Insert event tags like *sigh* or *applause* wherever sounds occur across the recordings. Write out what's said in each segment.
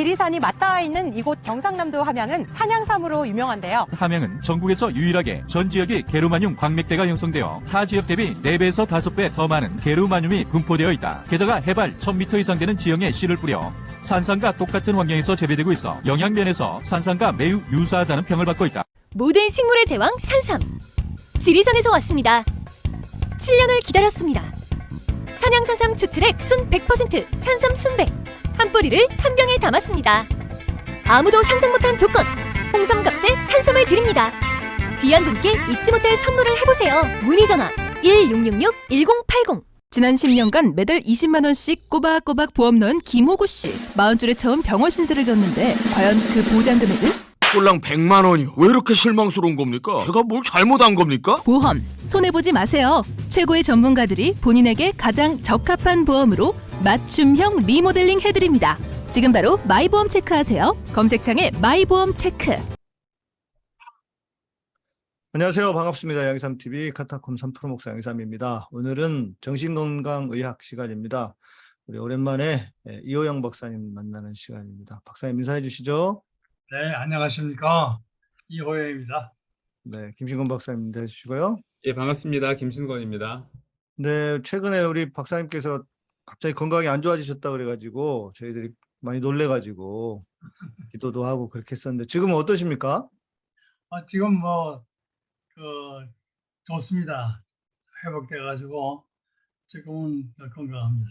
지리산이 맞닿아 있는 이곳 경상남도 함양은 산양삼으로 유명한데요. 함양은 전국에서 유일하게 전 지역이 게르마늄 광맥대가 형성되어 타 지역 대비 4배에서 5배 더 많은 게르마늄이 분포되어 있다. 게다가 해발 1000m 이상 되는 지형에 씨를 뿌려 산삼과 똑같은 환경에서 재배되고 있어 영양면에서 산삼과 매우 유사하다는 평을 받고 있다. 모든 식물의 제왕 산삼. 지리산에서 왔습니다. 7년을 기다렸습니다. 산양산삼 추출액 순 100% 산삼 순백. 한 뿌리를 한 병에 담았습니다. 아무도 상상 못한 조건. 홍삼 값에 산삼을 드립니다. 귀한 분께 잊지 못할 선물을 해보세요. 문의 전화 1666-1080. 지난 10년간 매달 20만 원씩 꼬박꼬박 보험 넣은 김호구 씨. 40줄에 처음 병원 신세를 졌는데 과연 그 보장 금액은? 꼴랑 100만 원이요. 왜 이렇게 실망스러운 겁니까? 제가 뭘 잘못한 겁니까? 보험 손해 보지 마세요. 최고의 전문가들이 본인에게 가장 적합한 보험으로 맞춤형 리모델링 해드립니다. 지금 바로 마이보험 체크하세요. 검색창에 마이보험 체크. 안녕하세요. 반갑습니다. 양삼TV 카타콤 3프로 목사 양삼입니다. 오늘은 정신건강의학 시간입니다. 우리 오랜만에 예, 이호영 박사님 만나는 시간입니다. 박사님 인사해 주시죠. 네, 안녕하십니까. 이호영입니다. 네, 김신건 박사님 주시고요. 예, 반갑습니다. 김신권입니다. 네, 최근에 우리 박사님께서 갑자기 건강이 안 좋아지셨다 그래가지고 저희들이 많이 놀래가지고 기도도 하고 그렇게 했었는데 지금은 어떠십니까? 아, 지금 뭐, 그, 좋습니다. 회복돼가지고, 지금은 건강합니다.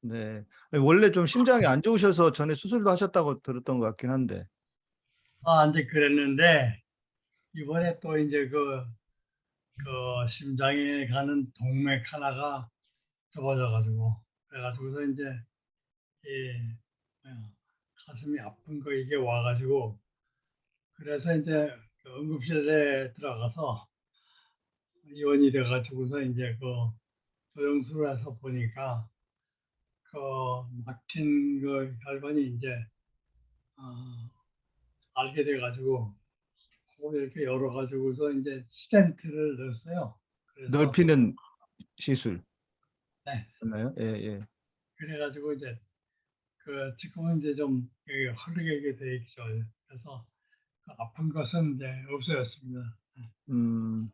네, 원래 좀 심장이 안 좋으셔서 전에 수술도 하셨다고 들었던 것 같긴 한데. 아, 이제 그랬는데, 이번에 또 이제 그, 그 심장에 가는 동맥 하나가 좁아져가지고, 그래가지고서 이제, 이, 어, 가슴이 아픈 거 이게 와가지고, 그래서 이제 그 응급실에 들어가서 입원이 돼가지고서 이제 그 조영수를 해서 보니까 그 막힌 그 혈관이 이제 어, 알게 돼가지고 이렇게 열어가지고서 이제 스텐트를 넣었어요. 그래서 넓히는 시술. 네. 맞나요? 예, 예. 그래가지고 이제 그 지금은 이제 좀 흐르게 돼 있죠. 그래서 그 아픈 것은 이제 없어졌습니다. 음,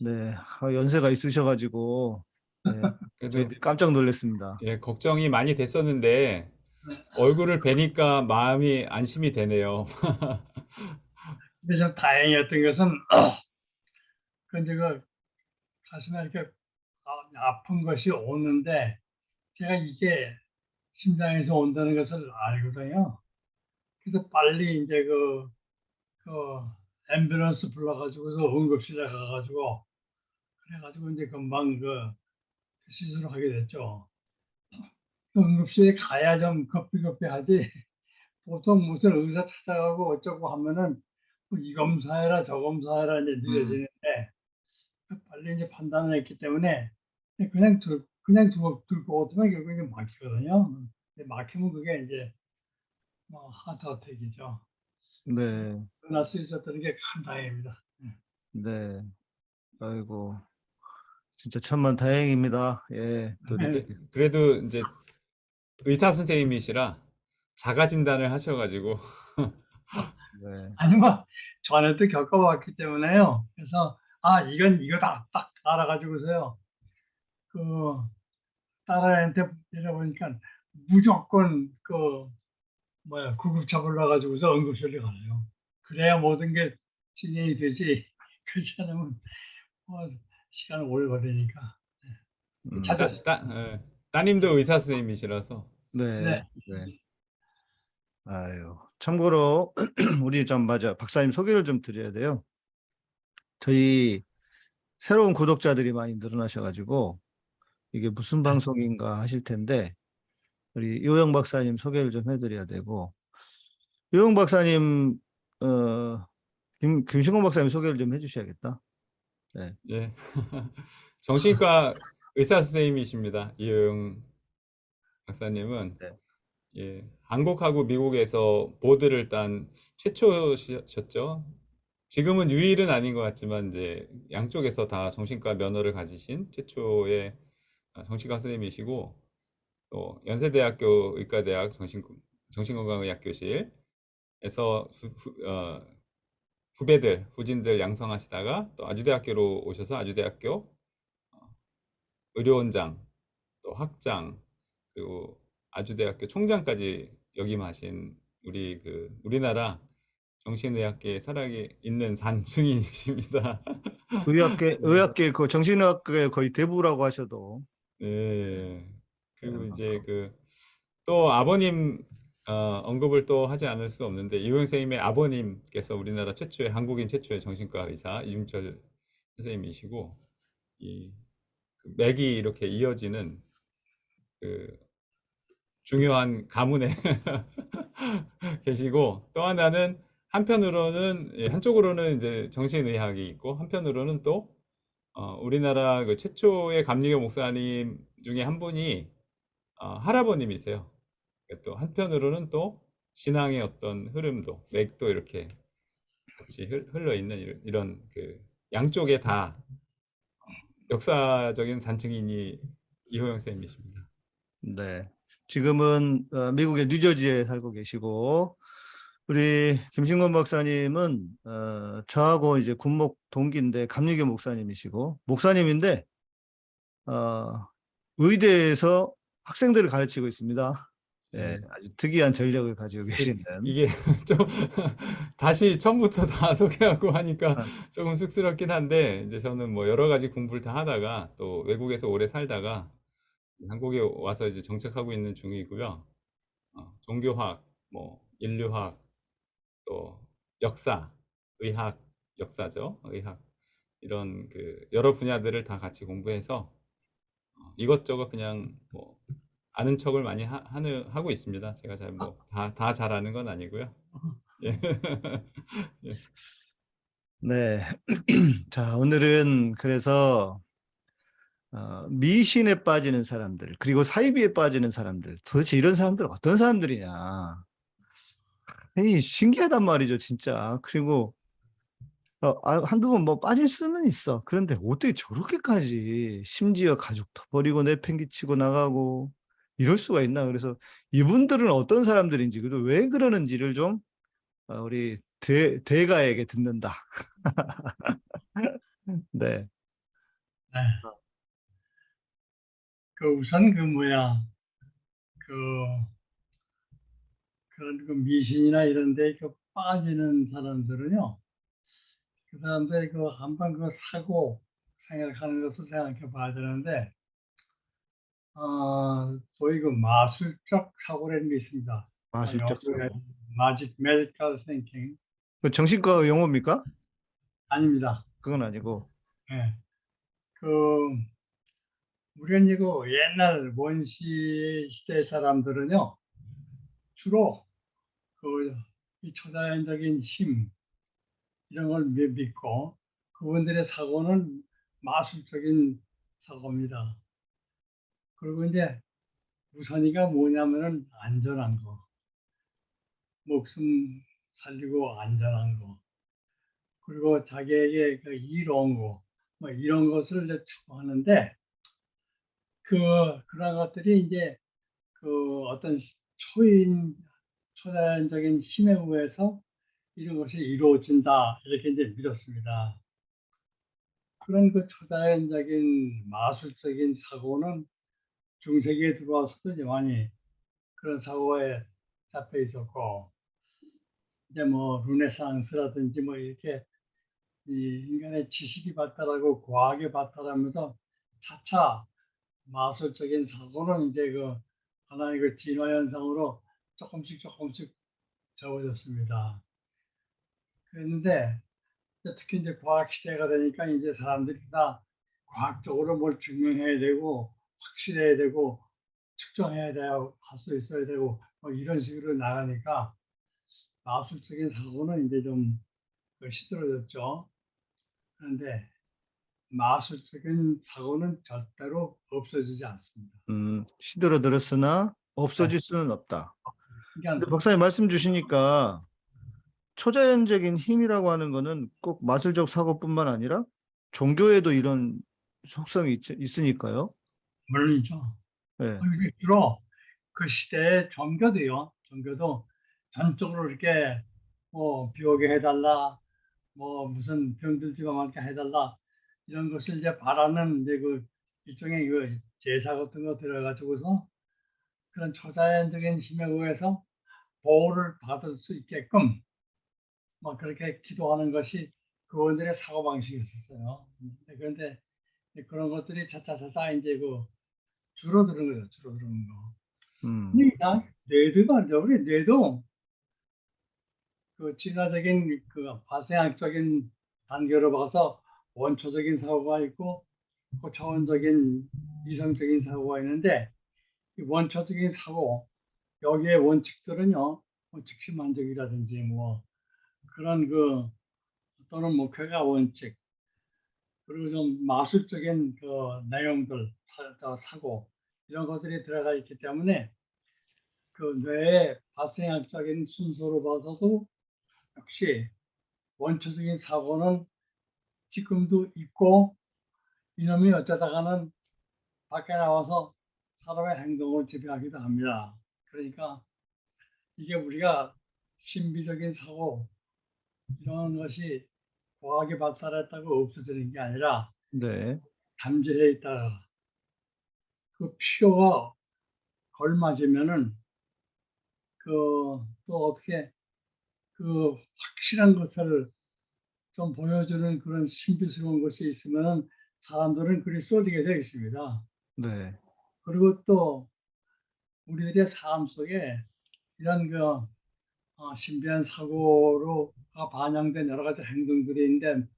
네, 아, 연세가 있으셔가지고 네, *laughs* 저희들이 깜짝 놀랐습니다. 예, 걱정이 많이 됐었는데 네. 얼굴을 뵈니까 마음이 안심이 되네요. *laughs* 근데 좀 다행이었던 것은 근데 *clears throat* 그 가슴에 이렇게 아- 아픈 것이 오는데 제가 이게 심장에서 온다는 것을 알거든요. 그래서 빨리 이제 그, 그 앰뷸런스 불러가지고서 응급실에 가가지고 그래가지고 이제 금방 그 시술을 하게 됐죠. 그 응급실에 가야 좀 급비급비 하지 *laughs* 보통 무슨 의사 찾아가고 어쩌고 하면은 뭐이 검사해라 저 검사해라 이제 늦어지는데 빨리 이제 판단을 했기 때문에 그냥 들, 그냥 두고 들고 오면 결국 이제 막히거든요. 근데 막히면 그게 이제 뭐 하트 어택이죠. 네, 끝날 수 있었던 게 큰 다행입니다. 네. 아이고, 진짜 천만 다행입니다. 예, 또 이렇게. 그래도 이제 의사 선생님이시라 자가 진단을 하셔가지고 *laughs* 네, 아니 뭐 전에도 겪어봤기 때문에요. 그래서 아 이건 이거다 딱 알아가지고서요. 그 딸한테 데려보니까 무조건 그 뭐야 구급차 불러가지고서 응급실에 가요. 그래야 모든 게 진행이 되지. *laughs* 그렇지 않으면 뭐 시간을 오래 걸리니까. 음, 찾아- 따, 따, 예, 따님도 의사 선생님이시라서 네, 네. 네. 아유, 참고로 *clears throat* 우리 좀 맞아 박사님 소개를 좀 드려야 돼요. 저희 새로운 구독자들이 많이 늘어나셔가지고 이게 무슨 방송인가 하실 텐데 우리 요영 박사님 소개를 좀 해드려야 되고 요영 박사님 어 김, 김신곤 박사님 소개를 좀 해주셔야겠다. 예. *laughs* 정신과 의사 선생님이십니다. 이용 박사님은 네. 예, 한국하고 미국에서 보드를 딴 최초셨죠. 지금은 유일은 아닌 것 같지만 이제 양쪽에서 다 정신과 면허를 가지신 최초의 아, 정신과 선생님이시고 또 연세대학교 의과대학 정신 정신건강의학교실에서 후, 후, 어, 후배들, 후진들 양성하시다가 또 아주대학교로 오셔서 아주대학교 어, 의료원장, 또 학장, 그리고 아주대학교 총장까지 역임하신 우리 그 우리나라 정신의학계에 살아 있는 산증인이십니다. *laughs* 의학계 의학계 그 정신의학계 거의 대부라고 하셔도 네. 그리고 네, 이제 그 또 아버님 어, 언급을 또 하지 않을 수 없는데 이호영 선생님의 아버님께서 우리나라 최초의 한국인 최초의 정신과 의사 이중철 선생님이시고 이그 맥이 이렇게 이어지는 그 중요한 가문에 *laughs* 계시고 또 하나는 한편으로는 예, 한쪽으로는 이제 정신의학이 있고 한편으로는 또 어, 우리나라 그 최초의 감리교 목사님 중에 한 분이 어, 할아버님이세요. 또 한편으로는 또 신앙의 어떤 흐름도 맥도 이렇게 같이 흘- 흘러 있는 이런 그 양쪽에 다 역사적인 산증인이 이호영 쌤이십니다. 네. 지금은 어, 미국의 뉴저지에 살고 계시고 우리 김신권 박사님은 어, 저하고 이제 군목 동기인데 감리교 목사님이시고 목사님인데 어, 의대에서 학생들을 가르치고 있습니다. 예, 아주 특이한 전력을 가지고 계시는 이게 *laughs* 좀 *laughs* 다시 처음부터 다 *laughs* 소개하고 하니까 아. 조금 쑥스럽긴 한데 이제 저는 뭐 여러 가지 공부를 다 하다가 또 외국에서 오래 살다가 한국에 와서 이제 정착하고 있는 중이고요. 어, 종교학, 뭐 인류학, 또 역사, 의학, 역사죠. 의학 이런 그 여러 분야들을 다 같이 공부해서 어, 이것저것 그냥 뭐 아는 척을 많이 하, 하는 하고 있습니다. 제가 잘 뭐 다다 잘하는 건 아니고요. *laughs* *laughs* 예. 네. *clears throat* 자, 오늘은 그래서 어, 미신에 빠지는 사람들, 그리고 사이비에 빠지는 사람들, 도대체 이런 사람들 어떤 사람들이냐. 이 신기하단 말이죠, 진짜. 그리고 어, 아, 한두 번 뭐 빠질 수는 있어. 그런데 어떻게 저렇게까지 심지어 가족도 버리고 내팽개치고 나가고 이럴 수가 있나. 그래서 이분들은 어떤 사람들인지, 그리고 왜 그러는지를 좀 어, 우리 대, 대가에게 듣는다. *laughs* 네. 네. 그 우선 그 뭐야 그 그런 그 미신이나 이런 데 그 빠지는 사람들은요 그 사람들이 그 한번 그 사고 생각하는 것을 생각해 봐야 되는데 어 소위 그 마술적 사고라는 게 있습니다. 마술적 사고. magic medical thinking 그 정신과 용어입니까? 아닙니다. 그건 아니고. 예. 그, 우리는 이거 옛날 원시 시대 사람들은요, 주로 그, 이 초자연적인 힘, 이런 걸 미- 믿고, 그분들의 사고는 마술적인 사고입니다. 그리고 이제 우선이가 뭐냐면은 안전한 거. 목숨 살리고 안전한 거. 그리고 자기에게 그 이로운 거, 뭐 이런 것을 이제 추구하는데, 그, 그런 것들이 이제 그 어떤 초인, 초자연적인 힘에 의해서 이런 것이 이루어진다, 이렇게 이제 믿었습니다. 그런 그 초자연적인 마술적인 사고는 중세기에 들어와서도 많이 그런 사고에 잡혀 있었고, 이제 뭐 르네상스라든지 뭐 이렇게 이 인간의 지식이 발달하고 과학이 발달하면서 차차 마술적인 사고는 이제 그 하나의 그 진화 현상으로 조금씩 조금씩 적어졌습니다. 이제 특히 이제 과학 시대가 되니까 이제 사람들이 다 과학적으로 뭘 증명해야 되고 확실해야 되고 측정해야 돼요 할수 있어야 되고 뭐 이런 식으로 나가니까 마술적인 사고는 이제 좀 시들어졌죠. 그런데 마술적인 사고는 절대로 없어지지 않습니다. 음, 시들어들었으나 없어질 수는 없다. 그러니까 박사님 말씀 주시니까 초자연적인 힘이라고 하는 거는 꼭 마술적 사고뿐만 아니라 종교에도 이런 속성이 있, 있으니까요. 물론이죠. 네. 그리고 주로 그 시대의 종교도요. 종교도 전적으로 이렇게 뭐 비오게 해달라, 뭐 무슨 병들지가 않게 해달라 이런 것을 이제 바라는 이제 그 일종의 그 제사 같은 거 들어가지고서 그런 초자연적인 힘에 의해서 보호를 받을 수 있게끔 뭐 그렇게 기도하는 것이 그분들의 사고 방식이었어요. 그런데 이제 그런 것들이 차차차차 이제 그 줄어드는 거죠. 줄어드는 거. 음. 근데 나 뇌도 말이죠. 우리 뇌도 그 진화적인 그 발생학적인 단계로 봐서 원초적인 사고가 있고 고차원적인 이성적인 사고가 있는데 이 원초적인 사고 여기에 원칙들은요 뭐 즉시만족이라든지 뭐 그런 그 또는 목회가 원칙 그리고 좀 마술적인 그 내용들 사- 저 사고 이런 것들이 들어가 있기 때문에 그 뇌의 발생학적인 순서로 봐서도 역시 원초적인 사고는 지금도 있고 이놈이 어쩌다가는 밖에 나와서 사람의 행동을 지배하기도 합니다. 그러니까 이게 우리가 신비적인 사고 이런 것이 과학이 발달했다고 없어지는 게 아니라 네. 잠재해 있다가 그 필요가 걸맞으면은 그 또 어떻게 그 확실한 것을 좀 보여주는 그런 신비스러운 것이 있으면은 사람들은 그리 쏠리게 되어 있습니다. 네. 그리고 또 우리들의 삶 속에 이런 그 어, 신비한 사고로가 반영된 여러 가지 행동들이 있는데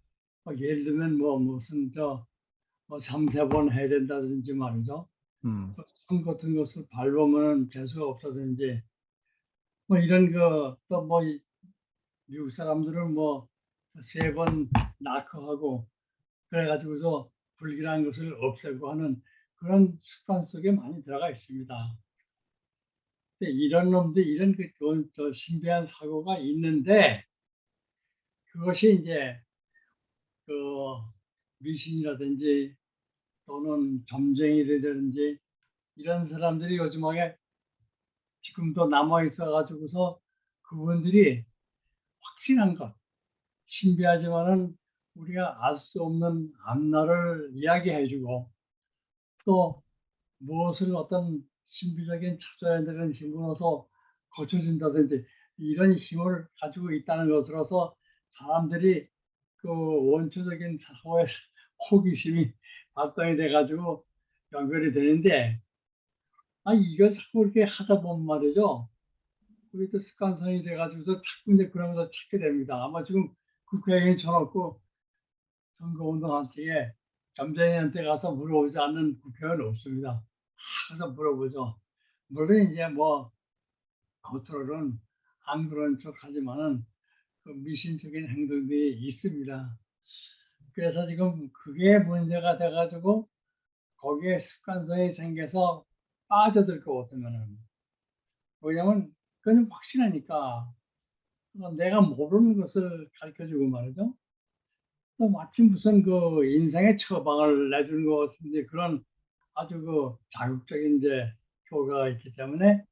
뭐 예를 들면 뭐 무슨 저 뭐 삼세번 해야 된다든지 말이죠. 음. 손 같은 것을 밟으면 재수가 없다든지 뭐 이런 거또 뭐 미국 사람들은 뭐 세번 낙허하고 그래가지고서 불길한 것을 없애고 하는 그런 습관 속에 많이 들어가 있습니다. 이런 놈들 이런 그 저- 저 신비한 사고가 있는데 그것이 이제 그 미신이라든지 또는 점쟁이라든지 이런 사람들이 요즘에 지금도 남아 있어 가지고서 그분들이 확신한 것 신비하지만은 우리가 알 수 없는 앞날을 이야기해 주고 또 무엇을 어떤 신비적인 찾아야 되는 힘으로서 고쳐준다든지 이런 힘을 가지고 있다는 것으로서 사람들이 그 원초적인 사고의 *laughs* 호기심이 발동이 돼가지고 연결이 되는데 아 이거 자꾸 이렇게 하다 보면 말이죠. 그게 또 습관성이 돼가지고서 자꾸 이제 그러면서 찾게 됩니다. 아마 지금 국회의원 쳐놓고 선거운동한테 점쟁이한테 가서 물어보지 않는 국회의원 없습니다. 항상 물어보죠. 물론 이제 뭐 겉으로는 안 그런 척 하지만은 그 미신적인 행동들이 있습니다. 그래서 지금 그게 문제가 돼가지고 거기에 습관성이 생겨서 빠져들 것 같으면은 왜냐면 그건 확신하니까 어, 내가 모르는 것을 가르쳐주고 말이죠. 또 마침 무슨 그 인생의 처방을 내주는 것 같은데 그런 아주 그 자극적인 이제 효과가 있기 때문에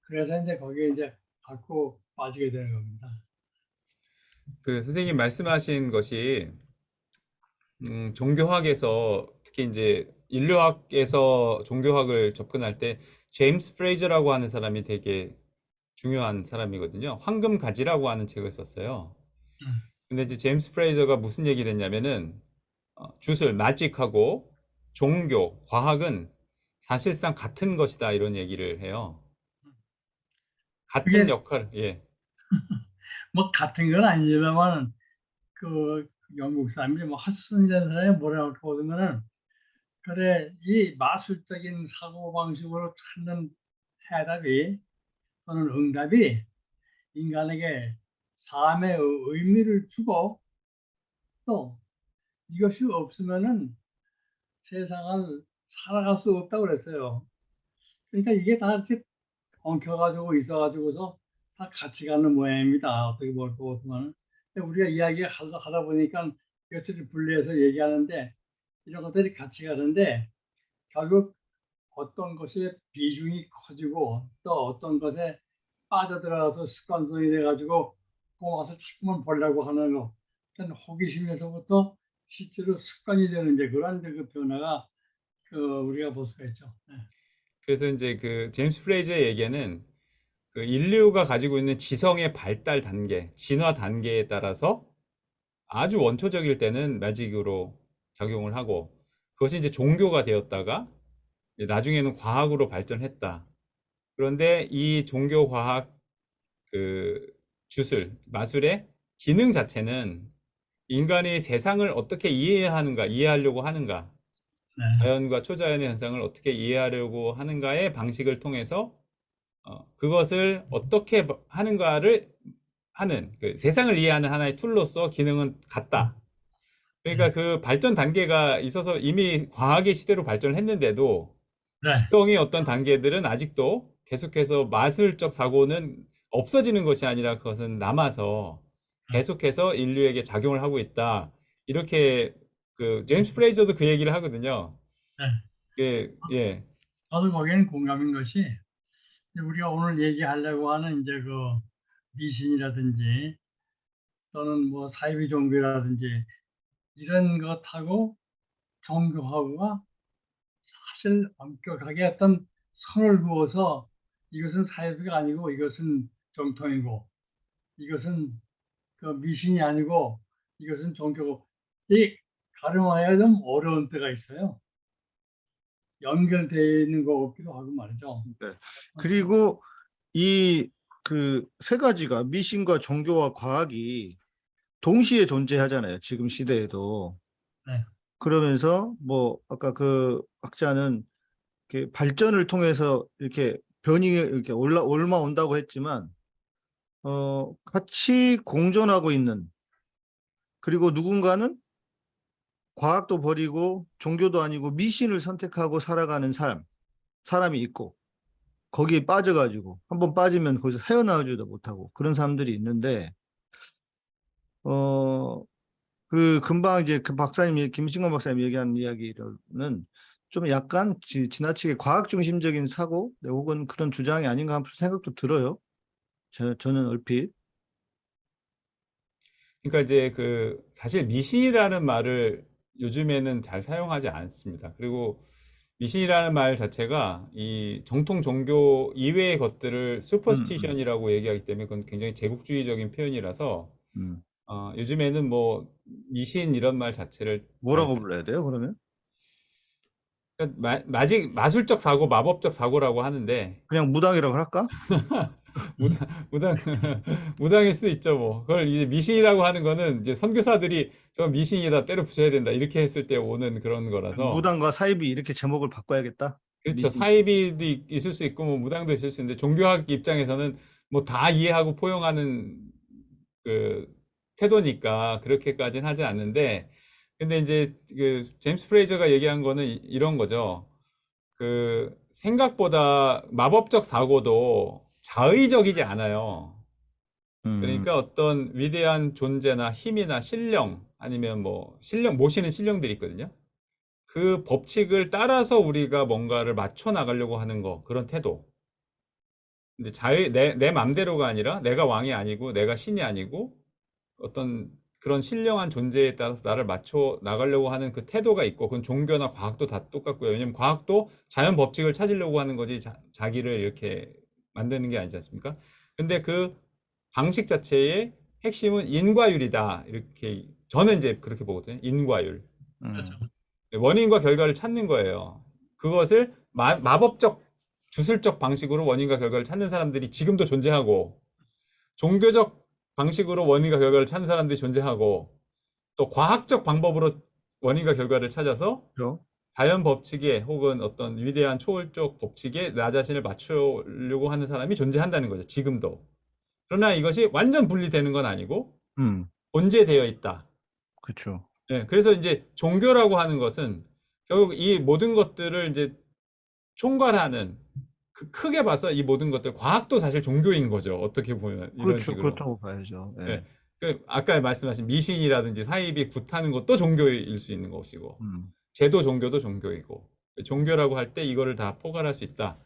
그래서 이제 거기에 이제 자꾸 빠지게 되는 겁니다. 그 선생님 말씀하신 것이 음, 종교학에서 특히 이제 인류학에서 종교학을 접근할 때 제임스 프레이저라고 하는 사람이 되게 중요한 사람이거든요. 황금 가지라고 하는 책을 썼어요. 음. 근데 이제 제임스 프레이저가 무슨 얘기를 했냐면은 어, 주술, 마직하고 종교, 과학은 사실상 같은 것이다 이런 얘기를 해요. 같은 역할, 예. *laughs* 뭐 같은 건 아니지만 그 영국 사람이 뭐 사람이 뭐라고 보면은 그래 이 마술적인 사고 방식으로 찾는 해답이 또는 응답이 인간에게 삶의 의- 의미를 주고 또 이것이 없으면은 세상을 살아갈 수 없다고 그랬어요. 그러니까 이게 다 이렇게 엉켜가지고 있어가지고서 다 같이 가는 모양입니다. 어떻게 볼 거 보면 우리가 이야기 하다, 보니까 이것들을 분리해서 얘기하는데 이런 것들이 같이 가는데 결국 어떤 것의 비중이 커지고 또 어떤 것에 빠져들어가서 습관성이 돼가지고 그 와서 자꾸만 보려고 하는 거 호기심에서부터 실제로 습관이 되는 이제 그런 그 변화가 그 우리가 볼 수가 있죠. 네. 그래서 이제 그 제임스 프레이저의 얘기는 그 인류가 가지고 있는 지성의 발달 단계, 진화 단계에 따라서 아주 원초적일 때는 매직으로 작용을 하고 그것이 이제 종교가 되었다가 나중에는 과학으로 발전했다. 그런데 이 종교 과학 그 주술, 마술의 기능 자체는 인간이 세상을 어떻게 이해하는가, 이해하려고 하는가, 네. 자연과 초자연의 현상을 어떻게 이해하려고 하는가의 방식을 통해서 어, 그것을 어떻게 바- 하는가를 하는 그 세상을 이해하는 하나의 툴로서 기능은 같다. 그러니까 그 발전 단계가 있어서 이미 과학의 시대로 발전을 했는데도 네. 지성의 어떤 단계들은 아직도 계속해서 마술적 사고는 없어지는 것이 아니라 그것은 남아서 계속해서 인류에게 작용을 하고 있다. 이렇게 그 제임스 프레이저도 그 얘기를 하거든요. 네. 예, 예. 저도 거기에는 공감인 것이 우리가 오늘 얘기하려고 하는 이제 그 미신이라든지 또는 뭐 사이비 종교라든지 이런 것하고 종교하고가 사실 엄격하게 어떤 선을 그어서 이것은 사이비가 아니고 이것은 정통이고 이것은 그 미신이 아니고 이것은 종교고 이 가름하기가 좀 어려운 때가 있어요. 연결되어 있는 것 같기도 하고 말이죠. 그리고 이 그 세 가지가 미신과 종교와 과학이 동시에 존재하잖아요. 지금 시대에도. 네. 그러면서 뭐 아까 그 학자는 이렇게 발전을 통해서 이렇게 변이 이렇게 올라 올라온다고 했지만 어 같이 공존하고 있는 그리고 누군가는 과학도 버리고 종교도 아니고 미신을 선택하고 살아가는 삶 사람이 있고 거기에 빠져가지고 한번 빠지면 거기서 헤어나오지도 못하고 그런 사람들이 있는데 어 그 금방 이제 그 박사님 김신건 박사님 얘기한 이야기로는 좀 약간 지, 지나치게 과학 중심적인 사고 네, 혹은 그런 주장이 아닌가 하는 생각도 들어요. 저, 저는 얼핏 그러니까 이제 그 사실 미신이라는 말을 요즘에는 잘 사용하지 않습니다. 그리고 미신이라는 말 자체가 이 정통 종교 이외의 것들을 슈퍼스티션이라고 얘기하기 때문에 그건 굉장히 제국주의적인 표현이라서 음. 어, 요즘에는 뭐 미신 이런 말 자체를 뭐라고 잘 불러야 돼요? 그러면 그러니까 마, 마직 마술적 사고, 마법적 사고라고 하는데 그냥 무당이라고 할까? *laughs* *laughs* 무당 무당 *laughs* 무당일 수도 있죠 뭐. 그걸 이제 미신이라고 하는 거는 이제 선교사들이 저 미신이다 때려 부셔야 된다 이렇게 했을 때 오는 그런 거라서 무당과 사입이 이렇게 제목을 바꿔야겠다. 그렇죠. 미신. 사이비도 있- 있을 수 있고 뭐 무당도 있을 수 있는데 종교학 입장에서는 뭐 다 이해하고 포용하는 그 태도니까 그렇게까지는 하지 않는데 근데 이제 그 제임스 프레이저가 얘기한 거는 이- 이런 거죠. 그 생각보다 마법적 사고도 자의적이지 않아요. 음. 그러니까 어떤 위대한 존재나 힘이나 신령 아니면 뭐 신령 모시는 신령들이 있거든요. 그 법칙을 따라서 우리가 뭔가를 맞춰 나가려고 하는 거 그런 태도. 근데 자유 내, 내 맘대로가 아니라 내가 왕이 아니고 내가 신이 아니고 어떤 그런 신령한 존재에 따라서 나를 맞춰 나가려고 하는 그 태도가 있고 그건 종교나 과학도 다 똑같고요. 왜냐면 과학도 자연 법칙을 찾으려고 하는 거지 자, 자기를 이렇게 만드는 게 아니지 않습니까? 근데 그 방식 자체의 핵심은 인과율이다. 이렇게 저는 이제 그렇게 보거든요. 인과율. 음. 원인과 결과를 찾는 거예요. 그것을 마, 마법적 주술적 방식으로 원인과 결과를 찾는 사람들이 지금도 존재하고 종교적 방식으로 원인과 결과를 찾는 사람들이 존재하고 또 과학적 방법으로 원인과 결과를 찾아서 그렇죠? 자연 법칙에 혹은 어떤 위대한 초월적 법칙에 나 자신을 맞추려고 하는 사람이 존재한다는 거죠. 지금도. 그러나 이것이 완전 분리되는 건 아니고 음. 본재되어 있다. 그렇죠. 예, 그래서 이제 종교라고 하는 것은 결국 이 모든 것들을 이제 총괄하는 그 크게 봐서 이 모든 것들 과학도 사실 종교인 거죠. 어떻게 보면 이런 그렇죠. 식으로. 그렇다고 봐야죠. 예. 예. 그 아까 말씀하신 미신이라든지 사입이 굿하는 것도 종교일 수 있는 것이고 음. 제도 종교도 종교이고 종교라고 할 때 이거를 다 포괄할 수 있다.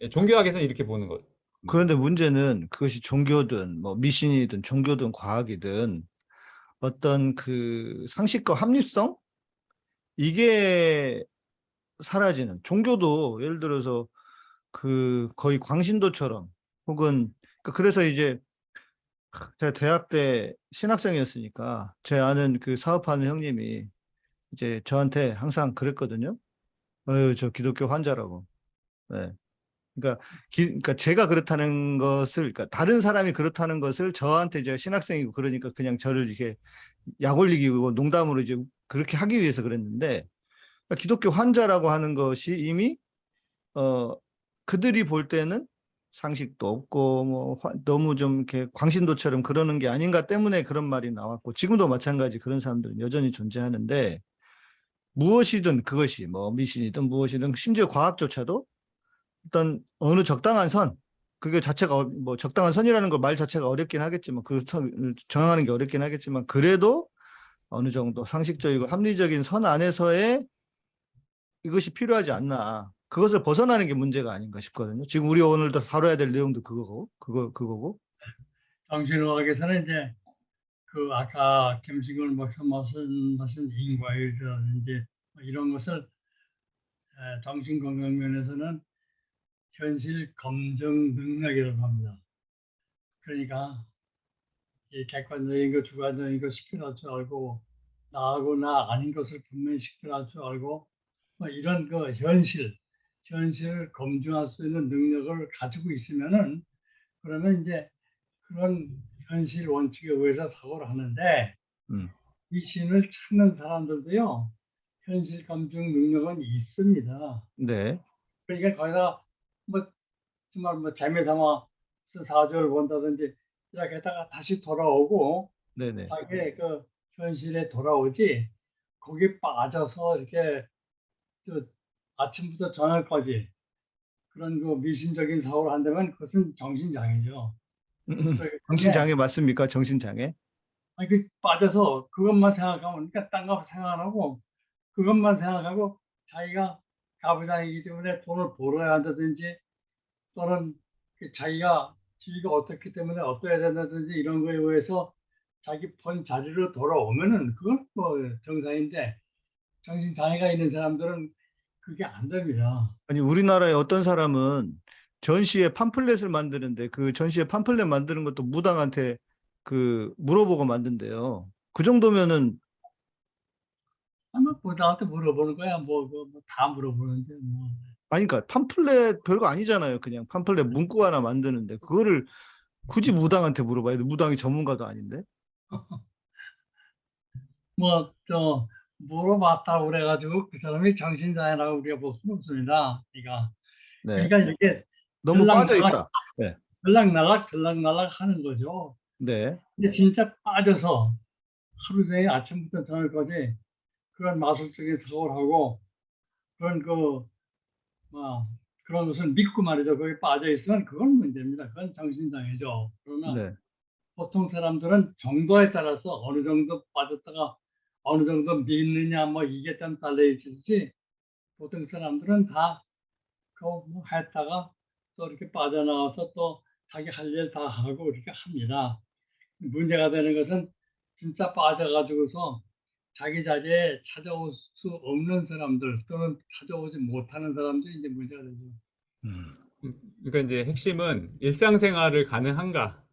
예, 종교학에서는 이렇게 보는 것. 그런데 문제는 그것이 종교든 뭐 미신이든 종교든 과학이든 어떤 그 상식과 합리성 이게 사라지는 종교도 예를 들어서 그 거의 광신도처럼 혹은 그- 그래서 이제 제가 대학 때 신학생이었으니까 제 아는 그 사업하는 형님이 이제 저한테 항상 그랬거든요. 어유 저 기독교 환자라고. 네. 그러니까, 기, 그러니까 제가 그렇다는 것을 그러니까 다른 사람이 그렇다는 것을 저한테 제가 신학생이고 그러니까 그냥 저를 이렇게 약 올리기고 농담으로 이제 그렇게 하기 위해서 그랬는데 그러니까 기독교 환자라고 하는 것이 이미 어 그들이 볼 때는 상식도 없고 뭐 화- 너무 좀 이렇게 광신도처럼 그러는 게 아닌가 때문에 그런 말이 나왔고 지금도 마찬가지 그런 사람들은 여전히 존재하는데 무엇이든 그것이 뭐 미신이든 무엇이든 심지어 과학조차도 어떤 어느 적당한 선 그게 자체가 어- 뭐 적당한 선이라는 걸 말 자체가 어렵긴 하겠지만 그 선을 정하는 게 어렵긴 하겠지만 그래도 어느 정도 상식적이고 합리적인 선 안에서의 이것이 필요하지 않나. 그것을 벗어나는 게 문제가 아닌가 싶거든요. 지금 우리 오늘도 다뤄야 될 내용도 그거고, 그거, 그거고. 정신의학에서는 이제 그 아까 김승근 목사 말씀하신 인과율이라든지 뭐 이런 것을 에, 정신건강 면에서는 현실 검증 능력이라고 합니다. 그러니까 이 객관적인 거, 주관적인 거 식별할 줄 알고 나하고 나 아닌 것을 분명히 식별할 줄 알고 뭐 이런 그 현실, 현실을 검증할 수 있는 능력을 가지고 있으면은 그러면 이제 그런 현실 원칙에 의해서 사고를 하는데 음. 이 신을 찾는 사람들도요 현실 검증 능력은 있습니다. 네. 그러니까 거기다 뭐 정말 뭐 재미 삼아 사주를 본다든지 이렇게 했다가 다시 돌아오고 네네. 자기의 그 현실에 돌아오지 거기에 빠져서 이렇게 저 아침부터 저녁까지 그런 그 미신적인 사고를 한다면 그것은 정신장애죠. 그렇기 때문에 정신장애 맞습니까? 정신장애? 아니 그 빠져서 그것만 생각하면 그러니까 딴 거 생각 안 하고 그것만 생각하고 자기가 가부장이기 때문에 돈을 벌어야 한다든지 또는 그 자기가 지위가 어떻기 때문에 어떠해야 된다든지 이런 거에 의해서 자기 본 자리로 돌아오면은 그건 뭐 정상인데 정신 장애가 있는 사람들은 그게 안 됩니다. 아니, 우리나라에 어떤 사람은 전시에 팜플렛을 만드는데 그 전시에 팜플렛 만드는 것도 무당한테 그 물어보고 만든대요. 그 정도면은 아마 부당한테 물어보는 거야 뭐다 물어보는데 뭐 아니, 그러니까 팜플렛 별거 아니잖아요. 그냥 팜플렛 문구 하나 만드는데 그거를 굳이 무당한테 물어봐야 돼. 무당이 전문가도 아닌데. *laughs* 뭐 저 물어봤다고 그래가지고 그 사람이 정신장애라고 우리가 볼 수는 없습니다. 그러니까 네. 그러니까 이렇게 너무 빠져 있다. 들락날락 들락날락 하는 거죠. 네. 근데 진짜 빠져서 하루 종일 아침부터 저녁까지 그런 마술적인 사고를 하고 그런 그, 뭐, 그런 것을 믿고 말이죠. 거기 빠져 있으면 그건 문제입니다. 그건 정신장애죠. 그러나 네. 보통 사람들은 정도에 따라서 어느 정도 빠졌다가 어느 정도 믿느냐 뭐 이게 좀 달려 있지 보통 사람들은 다 그거 뭐 했다가 또 이렇게 빠져나와서 또 자기 할 일 다 하고 이렇게 합니다. 문제가 되는 것은 진짜 빠져가지고서 자기 자리에 찾아올 수 없는 사람들 또는 찾아오지 못하는 사람들이 이제 문제가 되죠. 음. 그러니까 이제 핵심은 일상생활을 가능한가?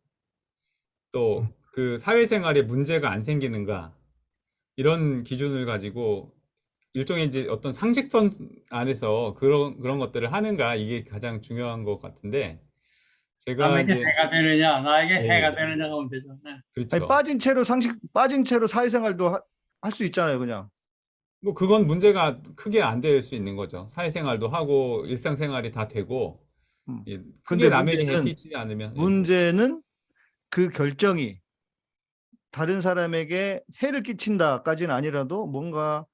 또 그 사회생활에 문제가 안 생기는가? 이런 기준을 가지고 일종의 이제 어떤 상식선 안에서 그런 그런 것들을 하는가 이게 가장 중요한 것 같은데 제가 남에게 이제 해가 되느냐 나에게 네. 해가 되느냐가 문제죠. 네. 그렇죠. 아니, 빠진 채로 상식 빠진 채로 사회생활도 할 수 있잖아요, 그냥. 뭐 그건 문제가 크게 안 될 수 있는 거죠. 사회생활도 하고 일상생활이 다 되고 음. 예, 근데 크게 남에게 해끼지 않으면 예. 문제는 그 결정이 다른 사람에게 해를 끼친다까지는 아니라도 뭔가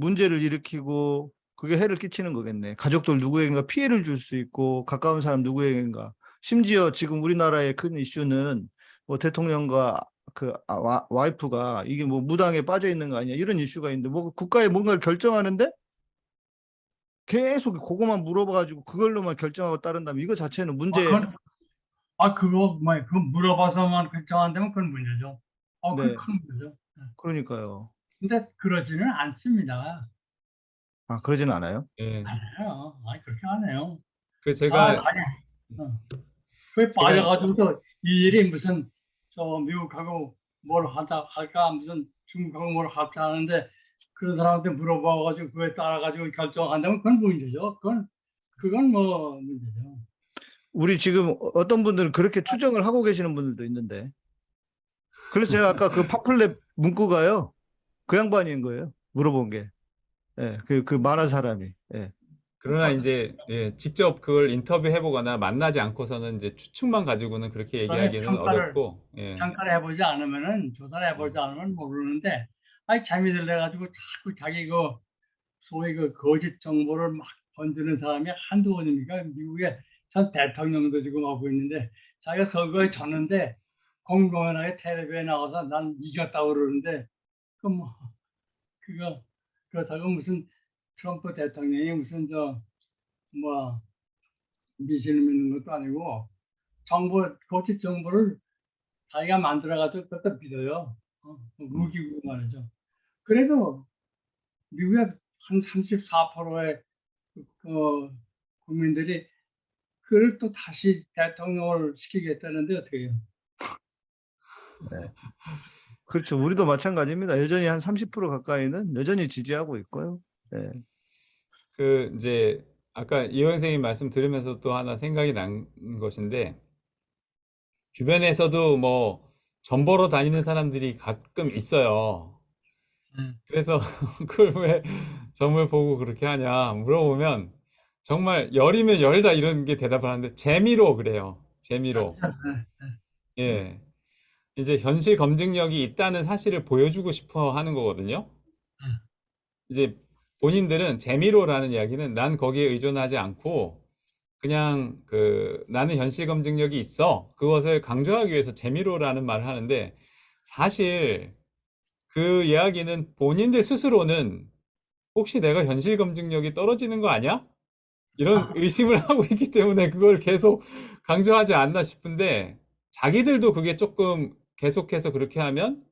문제를 일으키고 그게 해를 끼치는 거겠네. 가족들 누구에겐가 피해를 줄 수 있고 가까운 사람 누구에겐가. 심지어 지금 우리나라의 큰 이슈는 뭐 대통령과 그 아, 와, 와이프가 이게 뭐 무당에 빠져 있는 거 아니야 이런 이슈가 있는데 뭐 국가에 뭔가를 결정하는데 계속 그거만 물어봐가지고 그걸로만 결정하고 따른다면 이거 자체는 문제. 아, 그건- 아 그거 뭐 그거 물어봐서만 결정한다면 그건 문제죠. 어, 네. 그건 큰 문제죠. 그러니까요. 근데 그러지는 않습니다. 아 그러지는 않아요. 예. 않아요. 아니 그렇게 안 해요. 그 아, 제가 아니, 어. 그게 빠져가지고서 이 일이 무슨 저 미국하고 뭘 하다 할까 무슨 중국하고 뭘 할까 하는데 그런 사람한테 물어봐가지고 그에 따라가지고 결정한다면 그건 문제죠. 그건 그건 뭐 문제죠. 우리 지금 어떤 분들은 그렇게 추정을 하고 계시는 분들도 있는데. 그래서 제가 아까 그 *laughs* 파플랩 문구가요. 그 양반인 거예요. 물어본 게. 예, 그, 그 말한 사람이. 예. 그러나 이제 예, 직접 그걸 인터뷰해 보거나 만나지 않고서는 이제 추측만 가지고는 그렇게 얘기하기는 평가를- 어렵고 예. 평가를 해보지 않으면은 조사를 해보지 않으면 모르는데 아니 재미들 내가지고 자꾸 자기 그 소위 그 거짓 정보를 막 번지는 사람이 한두 번입니까? 미국에 전 대통령도 지금 하고 있는데 자기가 선거에 졌는데 공공연하게 텔레비에 나와서 난 이겼다고 그러는데 그뭐 그거 그렇다고 무슨 트럼프 대통령이 무슨 저 뭐 미신을 믿는 것도 아니고 정보 거짓 정보를 자기가 만들어가지고 그것도 믿어요. 어, 무기고 말이죠. 그래도 미국의 한 34%의 그 국민들이 그를 또 다시 대통령을 시키겠다는데 어떻게 해요? *laughs* 그렇죠. 우리도 마찬가지입니다. 여전히 한 30% 가까이는 여전히 지지하고 있고요. 예. 그 이제 아까 이호 선생님 말씀 들으면서 또 하나 생각이 난 것인데 주변에서도 뭐 전보러 다니는 사람들이 가끔 있어요. 음. 그래서 *laughs* 그걸 왜 점을 보고 그렇게 하냐 물어보면 정말 열이면 열다 이런 게 대답을 하는데 재미로 그래요. 재미로. 예. 이제 현실 검증력이 있다는 사실을 보여주고 싶어 하는 거거든요. 이제 본인들은 재미로라는 이야기는 난 거기에 의존하지 않고 그냥 그 나는 현실 검증력이 있어. 그것을 강조하기 위해서 재미로라는 말을 하는데 사실 그 이야기는 본인들 스스로는 혹시 내가 현실 검증력이 떨어지는 거 아니야? 이런 의심을 *laughs* 하고 있기 때문에 그걸 계속 강조하지 않나 싶은데 자기들도 그게 조금 계속해서 그렇게 하면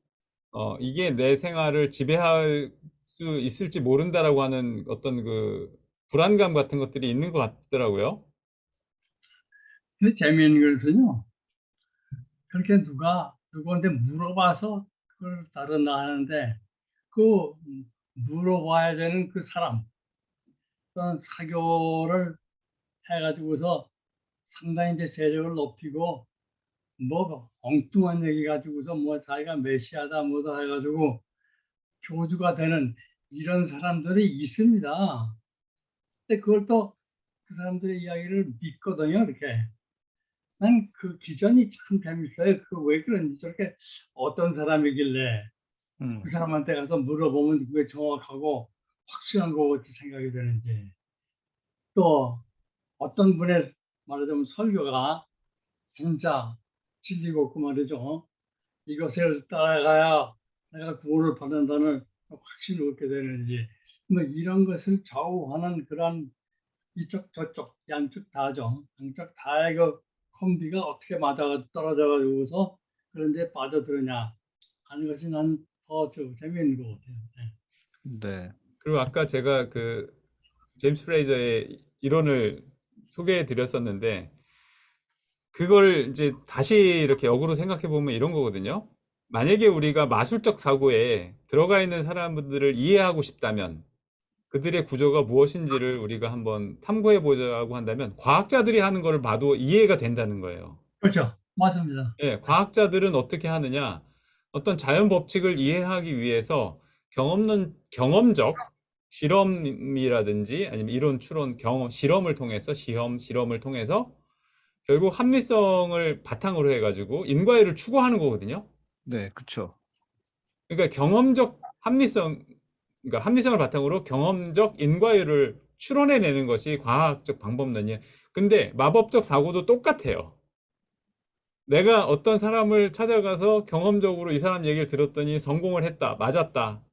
어, 이게 내 생활을 지배할 수 있을지 모른다라고 하는 어떤 그 불안감 같은 것들이 있는 것 같더라고요. 재미있는 것은요. 그렇게 누가 누구한테 물어봐서 그걸 따른다 하는데 그 물어봐야 되는 그 사람 어떤 사교를 해가지고서 상당히 이제 세력을 높이고 뭐 엉뚱한 얘기 가지고서 뭐 자기가 메시아다 뭐다 해가지고 교주가 되는 이런 사람들이 있습니다. 근데 그걸 또 그 사람들의 이야기를 믿거든요, 이렇게. 난 그 기전이 참 재밌어요. 그 왜 그런지 저렇게 어떤 사람이길래 음. 그 사람한테 가서 물어보면 그게 정확하고 확실한 것 같이 생각이 되는지. 또 어떤 분의 말하자면 설교가 진짜 진리고 그 말이죠. 이것을 따라가야 내가 구원을 받는다는 확신을 얻게 되는지 뭐 이런 것을 좌우하는 그런 이쪽 저쪽 양쪽 다죠. 양쪽 다의 그 콤비가 어떻게 맞아 떨어져 가지고서 그런데 빠져들으냐 하는 것이 난더 재미있는 것 같아요. 네. 네. 그리고 아까 제가 그 제임스 프레이저의 이론을 소개해 드렸었는데 그걸 이제 다시 이렇게 역으로 생각해 보면 이런 거거든요. 만약에 우리가 마술적 사고에 들어가 있는 사람들을 이해하고 싶다면 그들의 구조가 무엇인지를 우리가 한번 탐구해 보자고 한다면 과학자들이 하는 걸 봐도 이해가 된다는 거예요. 그렇죠. 맞습니다. 예, 과학자들은 어떻게 하느냐? 어떤 자연 법칙을 이해하기 위해서 경험론, 경험적 실험이라든지 아니면 이론 추론 경험 실험을 통해서 시험 실험을 통해서 결국 합리성을 바탕으로 해가지고 인과율을 추구하는 거거든요. 네, 그렇죠. 그러니까 경험적 합리성, 그러니까 합리성을 바탕으로 경험적 인과율을 추론해내는 것이 과학적 방법론이에요. 근데 마법적 사고도 똑같아요. 내가 어떤 사람을 찾아가서 경험적으로 이 사람 얘기를 들었더니 성공을 했다, 맞았다.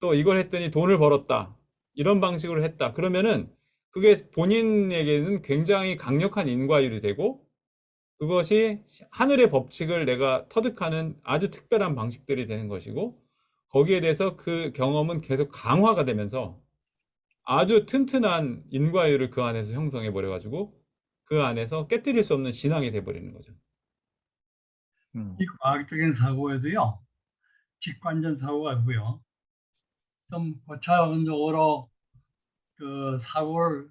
또 이걸 했더니 돈을 벌었다. 이런 방식으로 했다. 그러면은 그게 본인에게는 굉장히 강력한 인과율이 되고 그것이 하늘의 법칙을 내가 터득하는 아주 특별한 방식들이 되는 것이고 거기에 대해서 그 경험은 계속 강화가 되면서 아주 튼튼한 인과율을 그 안에서 형성해 버려 가지고 그 안에서 깨뜨릴 수 없는 신앙이 돼 버리는 거죠. 음. 이 과학적인 사고에도요, 직관적 사고가 있고요. 좀 고차원적으로 그 사고를,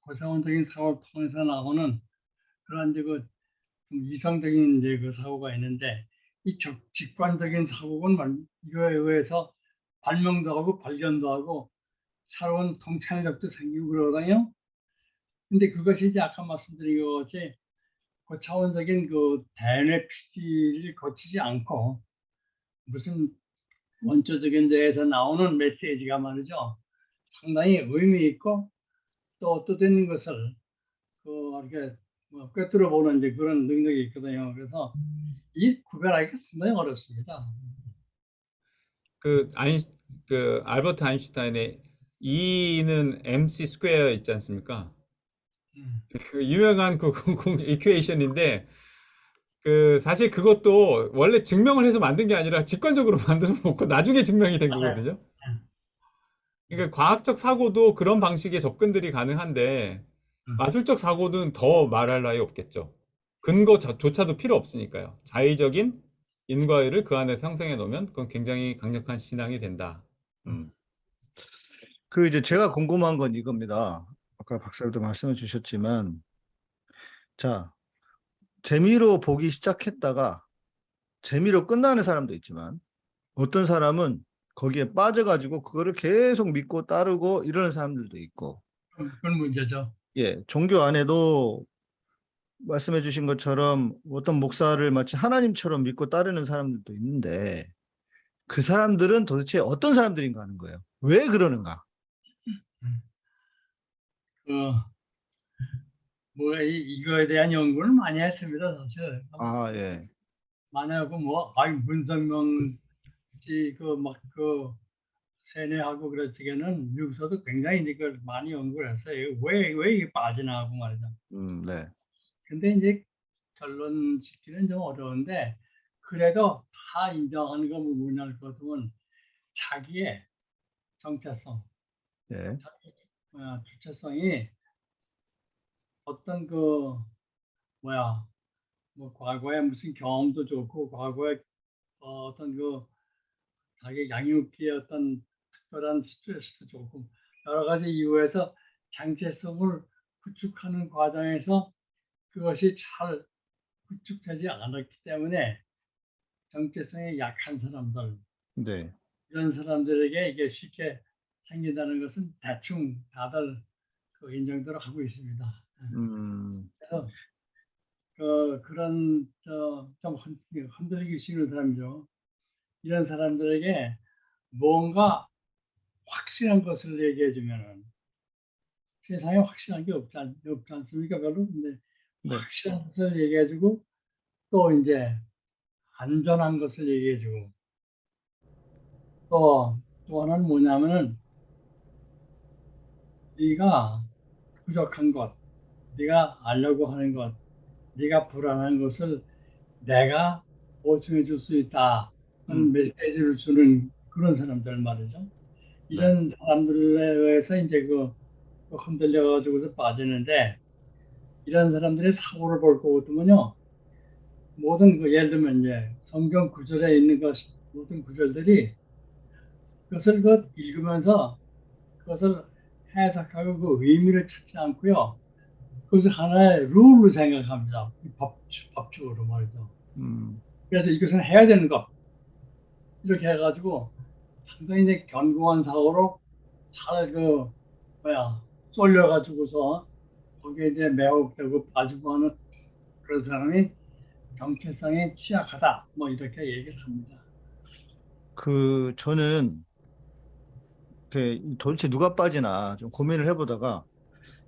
고차원적인 사고를 통해서 나오는 그런 이제 그좀 이상적인 이제 그 사고가 있는데, 이 적- 직관적인 사고는 말- 이거에 의해서 발명도 하고 발견도 하고 새로운 통찰력도 생기고 그러거든요. 근데 그것이 이제 아까 말씀드린 것 같이 고차원적인 그 대뇌 피질을 거치지 않고 무슨 원초적인 데에서 나오는 메시지가 말이죠. 상당히 의미 있고 또 뜻있는 것을 그 이렇게 뭐 꿰뚫어 보는 이제 그런 능력이 있거든요. 그래서 이 구별하기가 상당히 어렵습니다. 그 아인 그 알버트 아인슈타인의 E는 mc square 있지 않습니까? 음. 그 유명한 그 공공 이퀘이션인데 그 사실 그것도 원래 증명을 해서 만든 게 아니라 직관적으로 *laughs* 만들어 놓고 나중에 증명이 된 맞아요. 거거든요. 그러니까 과학적 사고도 그런 방식의 접근들이 가능한데 음. 마술적 사고는 더 말할 나위 없겠죠. 근거조차도 필요 없으니까요. 자의적인 인과율을 그 안에 형성해 놓으면 그건 굉장히 강력한 신앙이 된다. 음. 그 이제 제가 궁금한 건 이겁니다. 아까 박사님도 말씀해 주셨지만, 자, 재미로 보기 시작했다가 재미로 끝나는 사람도 있지만, 어떤 사람은 거기에 빠져가지고 그거를 계속 믿고 따르고 이러는 사람들도 있고, 그건 문제죠. 예, 종교 안에도 말씀해 주신 것처럼 어떤 목사를 마치 하나님처럼 믿고 따르는 사람들도 있는데, 그 사람들은 도대체 어떤 사람들인가 하는 거예요. 왜 그러는가? 그, 뭐, 이, 이거에 대한 연구를 많이 했습니다, 사실. 아, 예. 많이 하고, 뭐, 아이, 문성명 씨, 그, 막, 그, 세뇌하고 그랬지게는 미국에서도 굉장히 이제 그걸 많이 연구를 했어요. 왜, 왜 이게 빠지나 하고 말이죠. 음, 네. 근데 이제 결론 짓기는 좀 어려운데, 그래도 다 인정하는 거 뭐냐를 것 같으면 자기의 정체성, 예. 어, 주체성이 어떤 그 뭐야 뭐 과거에 무슨 경험도 좋고 과거에 어, 어떤 그 자기 양육기의 어떤 특별한 스트레스도 좋고 여러 가지 이유에서 정체성을 구축하는 과정에서 그것이 잘 구축되지 않았기 때문에 정체성이 약한 사람들 네. 이런 사람들에게 이게 쉽게 생긴다는 것은 대충 다들 그 인정들을 하고 있습니다. 음, 그래서 그 그런 저 좀 흔들리기 쉬운 사람이죠. 이런 사람들에게 뭔가 확실한 것을 얘기해 주면은 세상에 확실한 게 없지, 않, 없지 않습니까? 별로 근데 네. 확실한 것을 얘기해 주고 또 이제 안전한 것을 얘기해 주고 또, 또 하나는 뭐냐면은 네가 부족한 것, 네가 알려고 하는 것, 네가 불안한 것을 내가 보충해 줄 수 있다. 음. 메시지를 주는 그런 사람들 말이죠. 이런 사람들에 의해서 이제 그, 그 흔들려가지고서 빠지는데 이런 사람들의 사고를 볼것 같으면요. 모든 그 예를 들면 이제 성경 구절에 있는 것 모든 구절들이 그것을 그 읽으면서 그것을 해석하고 그 의미를 찾지 않고요. 그것을 하나의 룰로 생각합니다. 이 법, 법칙으로 말이죠. 음, 그래서 이것은 해야 되는 것. 이렇게 해가지고 상당히 이제 견고한 사고로 잘 그, 뭐야, 쏠려가지고서 거기에 이제 매혹되고 빠지고 하는 그런 사람이 정체성이 취약하다. 뭐 이렇게 얘기를 합니다. 그 저는 그 도대체 누가 빠지나 좀 고민을 해보다가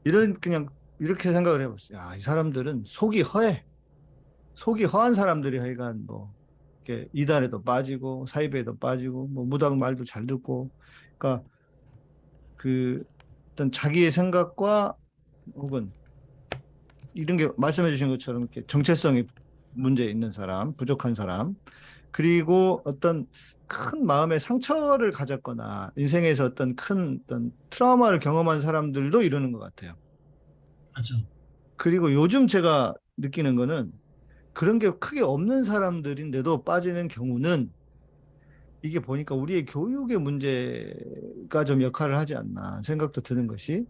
이런 그냥 이렇게 생각을 해봤어요. 야, 이 사람들은 속이 허해. 속이 허한 사람들이 하여간 뭐 이단에도 빠지고 사이비에도 빠지고 뭐 무당 말도 잘 듣고 그러니까 그 어떤 자기의 생각과 혹은 이런 게 말씀해 주신 것처럼 이렇게 정체성이 문제 있는 사람, 부족한 사람 그리고 어떤 큰 마음의 상처를 가졌거나 인생에서 어떤 큰 어떤 트라우마를 경험한 사람들도 이러는 것 같아요. 맞죠. 그리고 요즘 제가 느끼는 거는 그런 게 크게 없는 사람들인데도 빠지는 경우는 이게 보니까 우리의 교육의 문제가 좀 역할을 하지 않나 생각도 드는 것이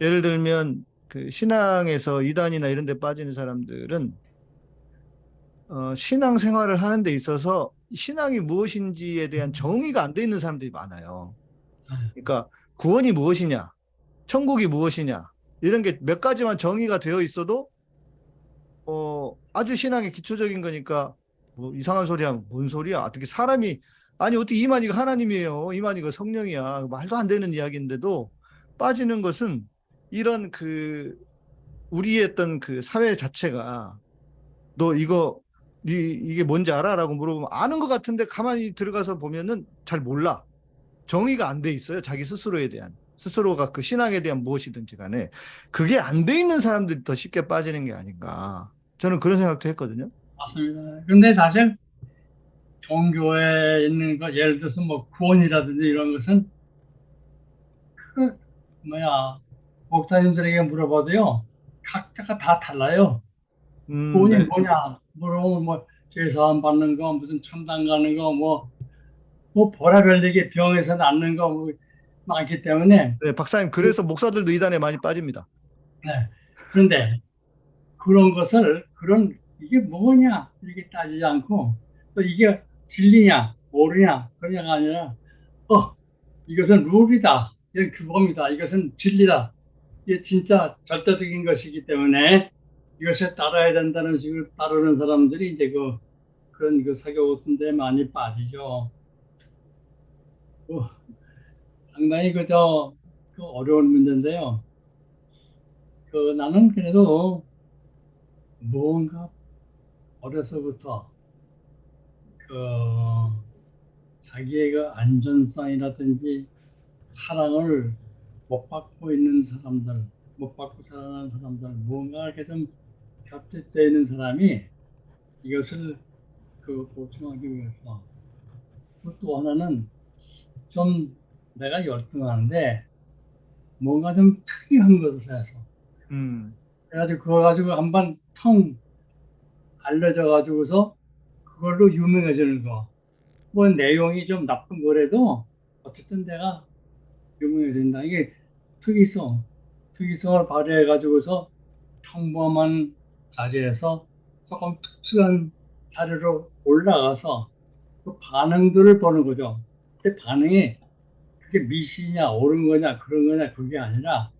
예를 들면 그 신앙에서 이단이나 이런 데 빠지는 사람들은 어, 신앙 생활을 하는 데 있어서 신앙이 무엇인지에 대한 정의가 안 돼 있는 사람들이 많아요. 그러니까 구원이 무엇이냐, 천국이 무엇이냐 이런 게 몇 가지만 정의가 되어 있어도 어, 아주 신앙의 기초적인 거니까 뭐 이상한 소리 하면 뭔 소리야? 어떻게 사람이 아니 어떻게 이만희가 하나님이에요? 이만희가 성령이야. 말도 안 되는 이야기인데도 빠지는 것은 이런 그 우리의 어떤 그 사회 자체가 너 이거 이, 이게 뭔지 알아? 라고 물어보면 아는 것 같은데 가만히 들어가서 보면은 잘 몰라. 정의가 안 돼 있어요. 자기 스스로에 대한. 스스로가 그 신앙에 대한 무엇이든지 간에 그게 안 돼 있는 사람들이 더 쉽게 빠지는 게 아닌가. 저는 그런 생각도 했거든요. 맞습니다. 근데 사실 종교에 있는 거 예를 들어서 뭐 구원이라든지 이런 것은 그 뭐야 목사님들에게 물어봐도요 각자가 다 달라요. 음, 구원이 네. 뭐냐 물어보면 뭐 제사함 받는 거 무슨 천당 가는 거뭐뭐 보라별 얘기 병에서 낫는 거 뭐 많기 때문에 네, 박사님 그래서 목사들도 이단에 많이 빠집니다. 네. 그런데 그런 것을 그런 이게 뭐냐 이렇게 따지지 않고 또 이게 진리냐 모르냐 그냐가 아니라 어 이것은 룰이다 이건 규범이다 이것은 진리다 이게 진짜 절대적인 것이기 때문에 이것에 따라야 된다는 식으로 따르는 사람들이 이제 그 그런 그 사교 같은 데 많이 빠지죠. 어, 상당히 그저 그 어려운 문제인데요. 그 나는 그래도 무언가 어려서부터 그 자기의 그 안전성이라든지 사랑을 못 받고 있는 사람들, 못 받고 살아가는 사람들, 무언가 이렇게 좀 곁에 있는 사람이 이것을 그 보충하기 위해서 그또 하나는 좀 내가 열등하는데 뭔가 좀 특이한 것을 해서 음, 그래가지고 그거 가지고 한번 텅 알려져 가지고서 그걸로 유명해지는 거. 뭐 내용이 좀 나쁜 거라도 어쨌든 내가 유명해진다. 이게 특이성, 특이성을 발휘해 가지고서 평범한 자리에서 조금 특수한 자리로 올라가서 그 반응들을 보는 거죠. 그 반응이 그게 미신이냐 옳은 거냐 그런 거냐 그게 아니라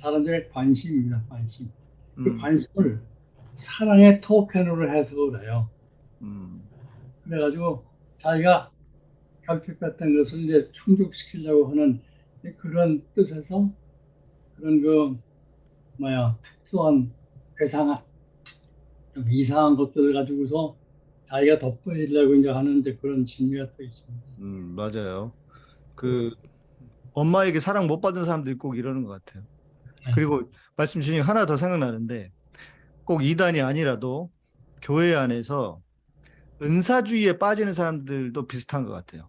사람들의 관심입니다. 관심. 그 음, 관심을 사랑의 토큰으로 해석을 해요. 음, 그래가지고 자기가 결핍했던 것을 이제 충족시키려고 하는 그런 뜻에서 그런 그 뭐야 특수한 괴상한 좀 이상한 것들을 가지고서 자기가 돋보이려고 이제 하는 이제 그런 진미가 또 있습니다. 음, 맞아요. 그 엄마에게 사랑 못 받은 사람들이 꼭 이러는 것 같아요. 그리고 말씀 주신 하나 더 생각나는데 꼭 이단이 아니라도 교회 안에서 은사주의에 빠지는 사람들도 비슷한 것 같아요.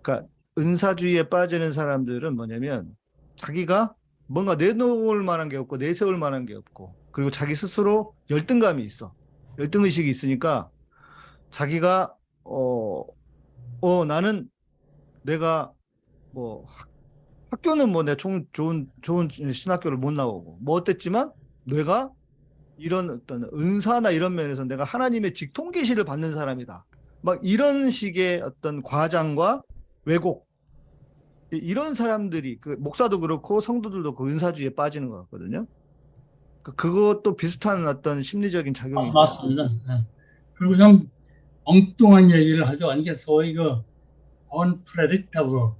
그러니까 은사주의에 빠지는 사람들은 뭐냐면 자기가 뭔가 내놓을 만한 게 없고 내세울 만한 게 없고 그리고 자기 스스로 열등감이 있어. 열등의식이 있으니까 자기가 어, 어 나는 내가 뭐 학- 학교는 뭐 내가 좋은 좋은 좋은 신학교를 못 나오고 뭐 어땠지만 내가 이런 어떤 은사나 이런 면에서 내가 하나님의 직통 계시를 받는 사람이다. 막 이런 식의 어떤 과장과 왜곡 이- 이런 사람들이 그 목사도 그렇고 성도들도 그 은사주의에 빠지는 것 같거든요. 그- 그것도 비슷한 어떤 심리적인 작용이 있다. 맞습니다. 예. 그리고 좀 엉뚱한 얘기를 하죠. 이게 소위 그 unpredictable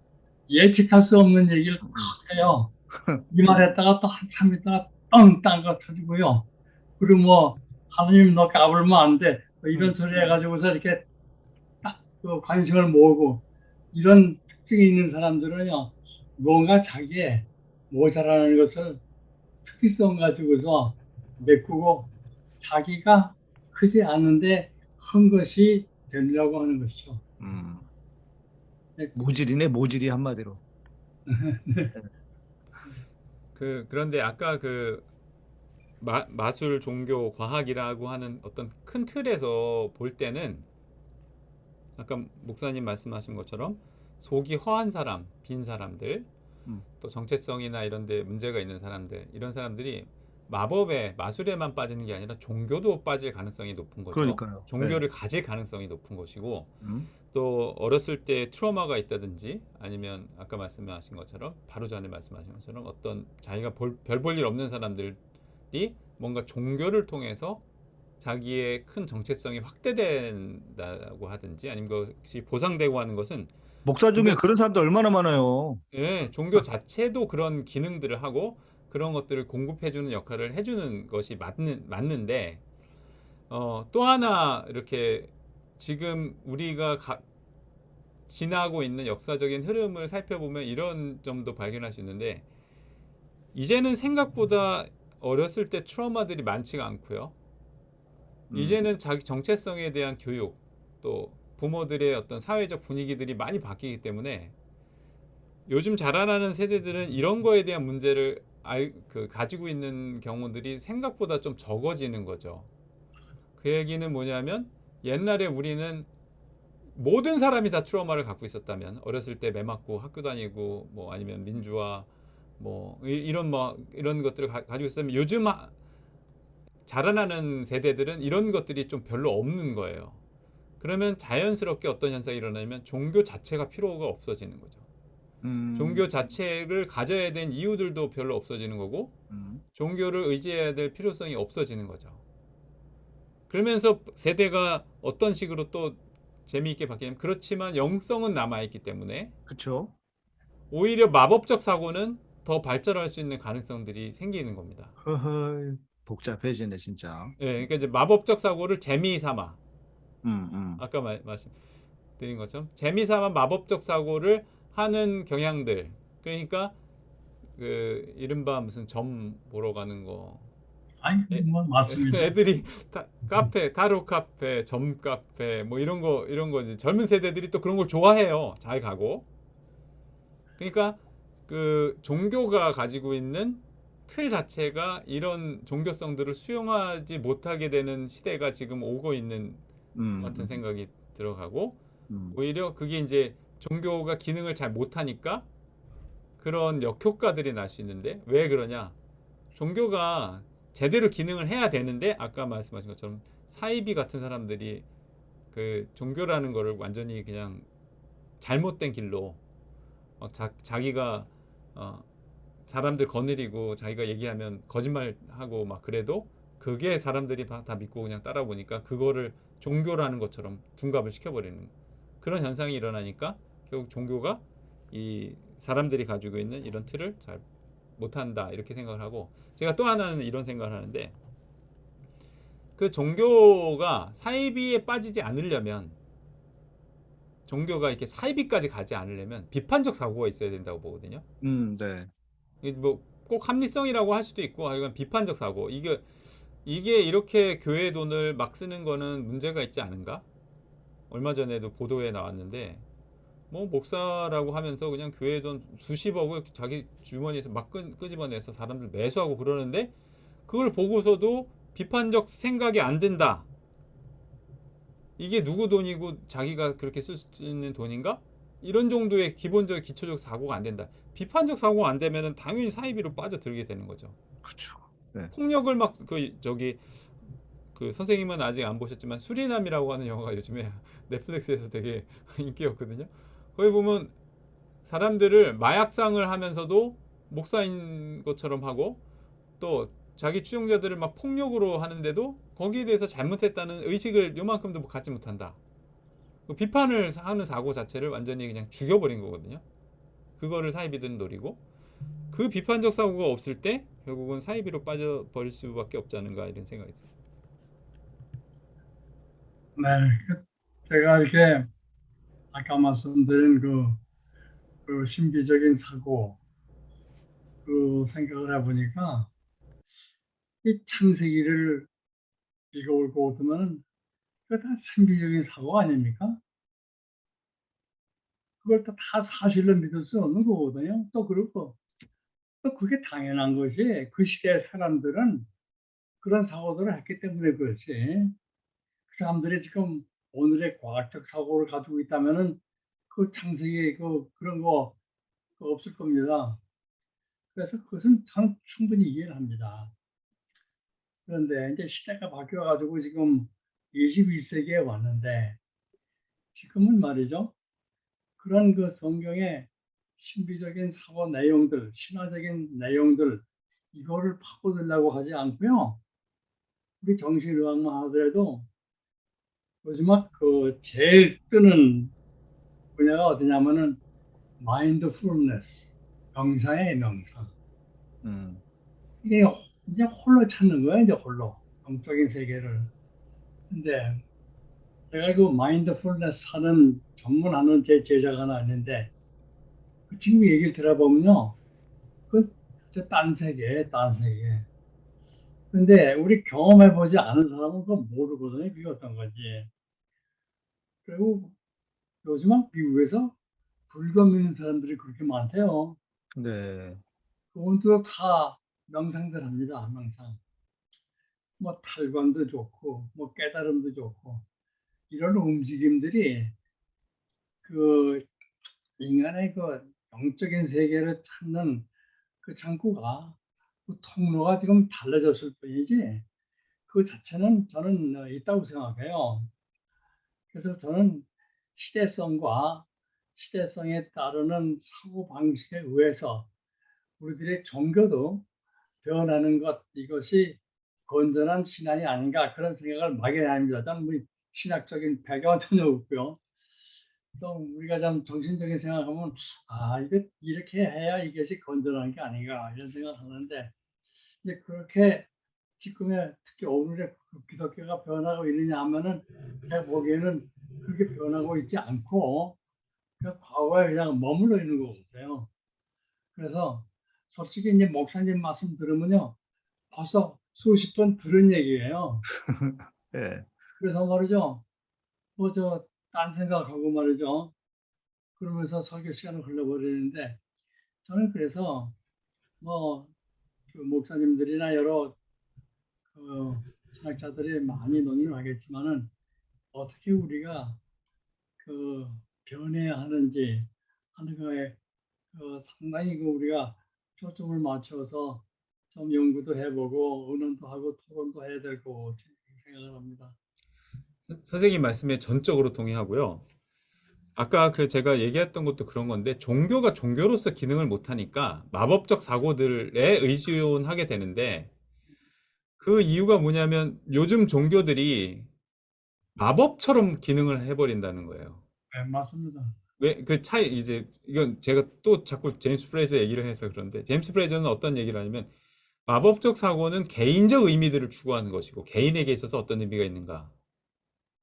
예측할 수 없는 얘기를 막 해요. 이 말했다가 또 한참 있다가 뻥딴거 터지고요. 그리고 뭐 하나님 너 까불면 안 돼. 뭐 이런 음. 소리 해가지고서 이렇게 딱 그 관심을 모으고 이런 특징이 있는 사람들은요. 뭔가 자기의 모자라는 것을 특이성 가지고서 메꾸고 자기가 크지 않은데 큰 것이 되려고 하는 것이죠. 음. 네. 모질이네 모질이 한마디로. *laughs* 그 그런데 아까 그 마, 마술, 종교, 과학이라고 하는 어떤 큰 틀에서 볼 때는 아까 목사님 말씀하신 것처럼 속이 허한 사람, 빈 사람들, 음. 또 정체성이나 이런 데 문제가 있는 사람들, 이런 사람들이 마법에, 마술에만 빠지는 게 아니라 종교도 빠질 가능성이 높은 거죠. 그러니까요. 종교를 가질 가능성이 높은 것이고 음. 또 어렸을 때 트라우마가 있다든지 아니면 아까 말씀하신 것처럼 바로 전에 말씀하신 것처럼 어떤 자기가 별 볼 일 없는 사람들이 뭔가 종교를 통해서 자기의 큰 정체성이 확대된다고 하든지 아니면 그것이 보상되고 하는 것은 목사 중에 그런 사람들 얼마나 많아요. 예, 종교 자체도 그런 기능들을 하고 그런 것들을 공급해주는 역할을 해주는 것이 맞는, 맞는데 어, 또 하나 이렇게 지금 우리가 가- 지나고 있는 역사적인 흐름을 살펴보면 이런 점도 발견할 수 있는데 이제는 생각보다 어렸을 때 트라우마들이 많지가 않고요. 음. 이제는 자기 정체성에 대한 교육 또 부모들의 어떤 사회적 분위기들이 많이 바뀌기 때문에 요즘 자라나는 세대들은 이런 거에 대한 문제를 알, 그 가지고 있는 경우들이 생각보다 좀 적어지는 거죠. 그 얘기는 뭐냐면 옛날에 우리는 모든 사람이 다 트라우마를 갖고 있었다면 어렸을 때 매 맞고 학교 다니고 뭐 아니면 민주화 뭐 이- 이런 뭐 이런 것들을 가, 지고 있었다면 요즘 하- 자라나는 세대들은 이런 것들이 좀 별로 없는 거예요. 그러면 자연스럽게 어떤 현상이 일어나냐면 종교 자체가 필요가 없어지는 거죠. 음. 종교 자체를 가져야 된 이유들도 별로 없어지는 거고 음. 종교를 의지해야 될 필요성이 없어지는 거죠. 그러면서 세대가 어떤 식으로 또 재미있게 바뀌냐면 그렇지만 영성은 남아있기 때문에 그렇죠. 오히려 마법적 사고는 더 발전할 수 있는 가능성들이 생기는 겁니다. 허허 복잡해지네 진짜. 예, 그러니까 이제 마법적 사고를 재미 삼아 음, 음. 아까 말, 말씀드린 것처럼 재미 삼아 마법적 사고를 하는 경향들 그러니까 그 이른바 무슨 점 보러 가는 거 아니, 뭐 맞습니다. *laughs* 애들이 다, 카페 타로 카페 점 카페 뭐 이런 거 이런 거 이제 젊은 세대들이 또 그런 걸 좋아해요 잘 가고 그러니까 그 종교가 가지고 있는 틀 자체가 이런 종교성들을 수용하지 못하게 되는 시대가 지금 오고 있는 음. 같은 생각이 들어가고 음. 오히려 그게 이제 종교가 기능을 잘 못하니까 그런 역효과들이 날 수 있는데 왜 그러냐 종교가 제대로 기능을 해야 되는데 아까 말씀하신 것처럼 사이비 같은 사람들이 그 종교라는 거를 완전히 그냥 잘못된 길로 막 자, 자기가 어, 사람들 거느리고 자기가 얘기하면 거짓말하고 막 그래도 그게 사람들이 다, 다 믿고 그냥 따라 보니까 그거를 종교라는 것처럼 둔갑을 시켜버리는 그런 현상이 일어나니까 결국 종교가 이 사람들이 가지고 있는 이런 틀을 잘 못한다 이렇게 생각을 하고 제가 또 하나는 이런 생각을 하는데 그 종교가 사이비에 빠지지 않으려면 종교가 이렇게 사이비까지 가지 않으려면 비판적 사고가 있어야 된다고 보거든요. 음, 네. 뭐꼭 합리성이라고 할 수도 있고 이건 비판적 사고 이게 이게 이렇게 교회 돈을 막 쓰는 거는 문제가 있지 않은가? 얼마 전에도 보도에 나왔는데 뭐 목사라고 하면서 그냥 교회 돈 수십억을 자기 주머니에서 막 끄, 끄집어내서 사람들 매수하고 그러는데 그걸 보고서도 비판적 생각이 안 든다. 이게 누구 돈이고 자기가 그렇게 쓸 수 있는 돈인가? 이런 정도의 기본적 기초적 사고가 안 된다. 비판적 사고가 안 되면은 당연히 사이비로 빠져들게 되는 거죠. 그렇죠. 폭력을 막 그 저기 그 선생님은 아직 안 보셨지만 수리남이라고 하는 영화가 요즘에 *laughs* 넷플릭스에서 되게 인기였거든요. 거기 보면 사람들을 마약상을 하면서도 목사인 것처럼 하고 또 자기 추종자들을 막 폭력으로 하는데도 거기에 대해서 잘못했다는 의식을 요만큼도 갖지 못한다. 그 비판을 하는 사고 자체를 완전히 그냥 죽여버린 거거든요. 그거를 사이비들은 노리고 그 비판적 사고가 없을 때 결국은 사이비로 빠져버릴 수밖에 없지 않은가 이런 생각이 들어요. 네, 그 제가 이렇게 아까 말씀드린 그, 그 신비적인 사고 그 생각을 해보니까 이 창세기를 읽어올고 오면 그거 다 신비적인 사고 아닙니까? 그걸 또다 사실로 믿을 수 없는 거거든요. 또 그렇고 또 그게 당연한 것이 그 시대 사람들은 그런 사고들을 했기 때문에 그렇지. 그 사람들이 지금 오늘의 과학적 사고를 가지고 있다면은 그 창세기 그 그런 거 그거 없을 겁니다. 그래서 그것은 참 충분히 이해를 합니다. 그런데 이제 시대가 바뀌어 가지고 지금 21세기에 왔는데 지금은 말이죠. 그런 그 성경의 신비적인 사고 내용들, 신화적인 내용들 이거를 파고들려고 하지 않고요. 우리 정신의학만 하더라도 요즘 막그 제일 뜨는 분야가 어디냐면은 마인드풀니스, 명상의 명상. 음. 이게 이제 홀로 찾는 거야, 이제 홀로. 영적인 세계를. 근데 제가 그 마인드풀니스 하는 전문하는 제 제자가 하나 있는데 그 친구 얘기를 들어보면요. 그딴 세계, 딴 세계. 근데 우리 경험해보지 않은 사람은 그거 모르거든요. 그게 어떤 건지. 그리고 요즘은 미국에서 불금 있는 사람들이 그렇게 많대요. 네. 그분도 다 명상들 합니다. 명상. 뭐 탈관도 좋고, 뭐 깨달음도 좋고, 이런 움직임들이 그 인간의 그 영적인 세계를 찾는 그 창구가 그 통로가 지금 달라졌을 뿐이지 그 자체는 저는 어, 있다고 생각해요. 그래서 저는 시대성과 시대성에 따르는 사고 방식에 의해서 우리들의 종교도 변하는 것 이것이 건전한 신앙이 아닌가 그런 생각을 막연합니다. 저는 뭐 신학적인 배경은 전혀 없고요. 또 우리가 좀 정신적인 생각하면 아 이게 이렇게 해야 이것이 건전한 게 아닌가 이런 생각하는데 이제 그렇게 지금의 특히 오늘의 그 기독교가 변하고 있느냐 하면은 제가 보기에는 그렇게 변하고 있지 않고 그 과거에 그냥 머물러 있는 것 같아요. 그래서 솔직히 이제 목사님 말씀 들으면요 벌써 수십 번 들은 얘기예요. *laughs* 예. 그래서 말이죠. 뭐저 딴 생각하고 말이죠. 그러면서 설교 시간을 흘러버리는데 저는 그래서 뭐 그 목사님들이나 여러 그 신학자들이 많이 논의를 하겠지만은 어떻게 우리가 그 변해야 하는지 하는 거에 그 상당히 그 우리가 초점을 맞춰서 좀 연구도 해보고 의논도 하고 토론도 해야 될 거고 생각을 합니다. 선생님 말씀에 전적으로 동의하고요. 아까 그 제가 얘기했던 것도 그런 건데 종교가 종교로서 기능을 못하니까 마법적 사고들에 의존하게 되는데 그 이유가 뭐냐면 요즘 종교들이 마법처럼 기능을 해버린다는 거예요. 네, 맞습니다. 왜 그 차이 이제 이건 제가 또 자꾸 제임스 프레이저 얘기를 해서 그런데 제임스 프레이저는 어떤 얘기를 하냐면 마법적 사고는 개인적 의미들을 추구하는 것이고 개인에게 있어서 어떤 의미가 있는가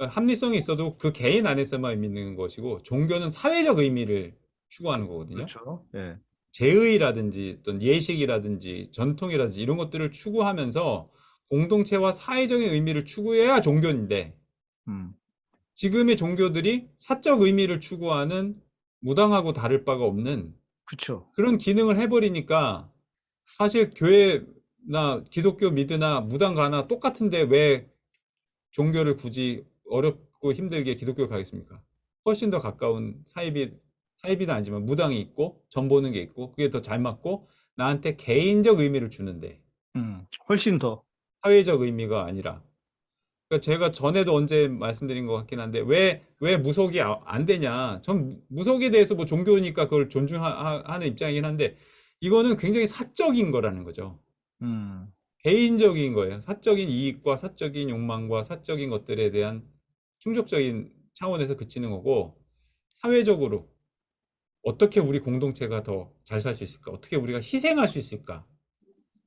합리성이 있어도 그 개인 안에서만 의미 있는 것이고 종교는 사회적 의미를 추구하는 거거든요. 그렇죠. 예. 제의라든지 어떤 예식이라든지 전통이라든지 이런 것들을 추구하면서 공동체와 사회적인 의미를 추구해야 종교인데 음. 지금의 종교들이 사적 의미를 추구하는 무당하고 다를 바가 없는 그렇죠. 그런 기능을 해버리니까 사실 교회나 기독교 미드나 무당 가나 똑같은데 왜 종교를 굳이 어렵고 힘들게 기독교를 가겠습니까? 훨씬 더 가까운 사이비, 사이비는 아니지만 무당이 있고 전 보는 게 있고 그게 더 잘 맞고 나한테 개인적 의미를 주는데 음. 훨씬 더. 사회적 의미가 아니라 그러니까 제가 전에도 언제 말씀드린 것 같긴 한데 왜, 왜 무속이 아- 안 되냐 전 무속에 대해서 뭐 종교니까 그걸 존중하는 입장이긴 한데 이거는 굉장히 사적인 거라는 거죠 음. 개인적인 거예요 사적인 이익과 사적인 욕망과 사적인 것들에 대한 충족적인 차원에서 그치는 거고 사회적으로 어떻게 우리 공동체가 더 잘 살 수 있을까 어떻게 우리가 희생할 수 있을까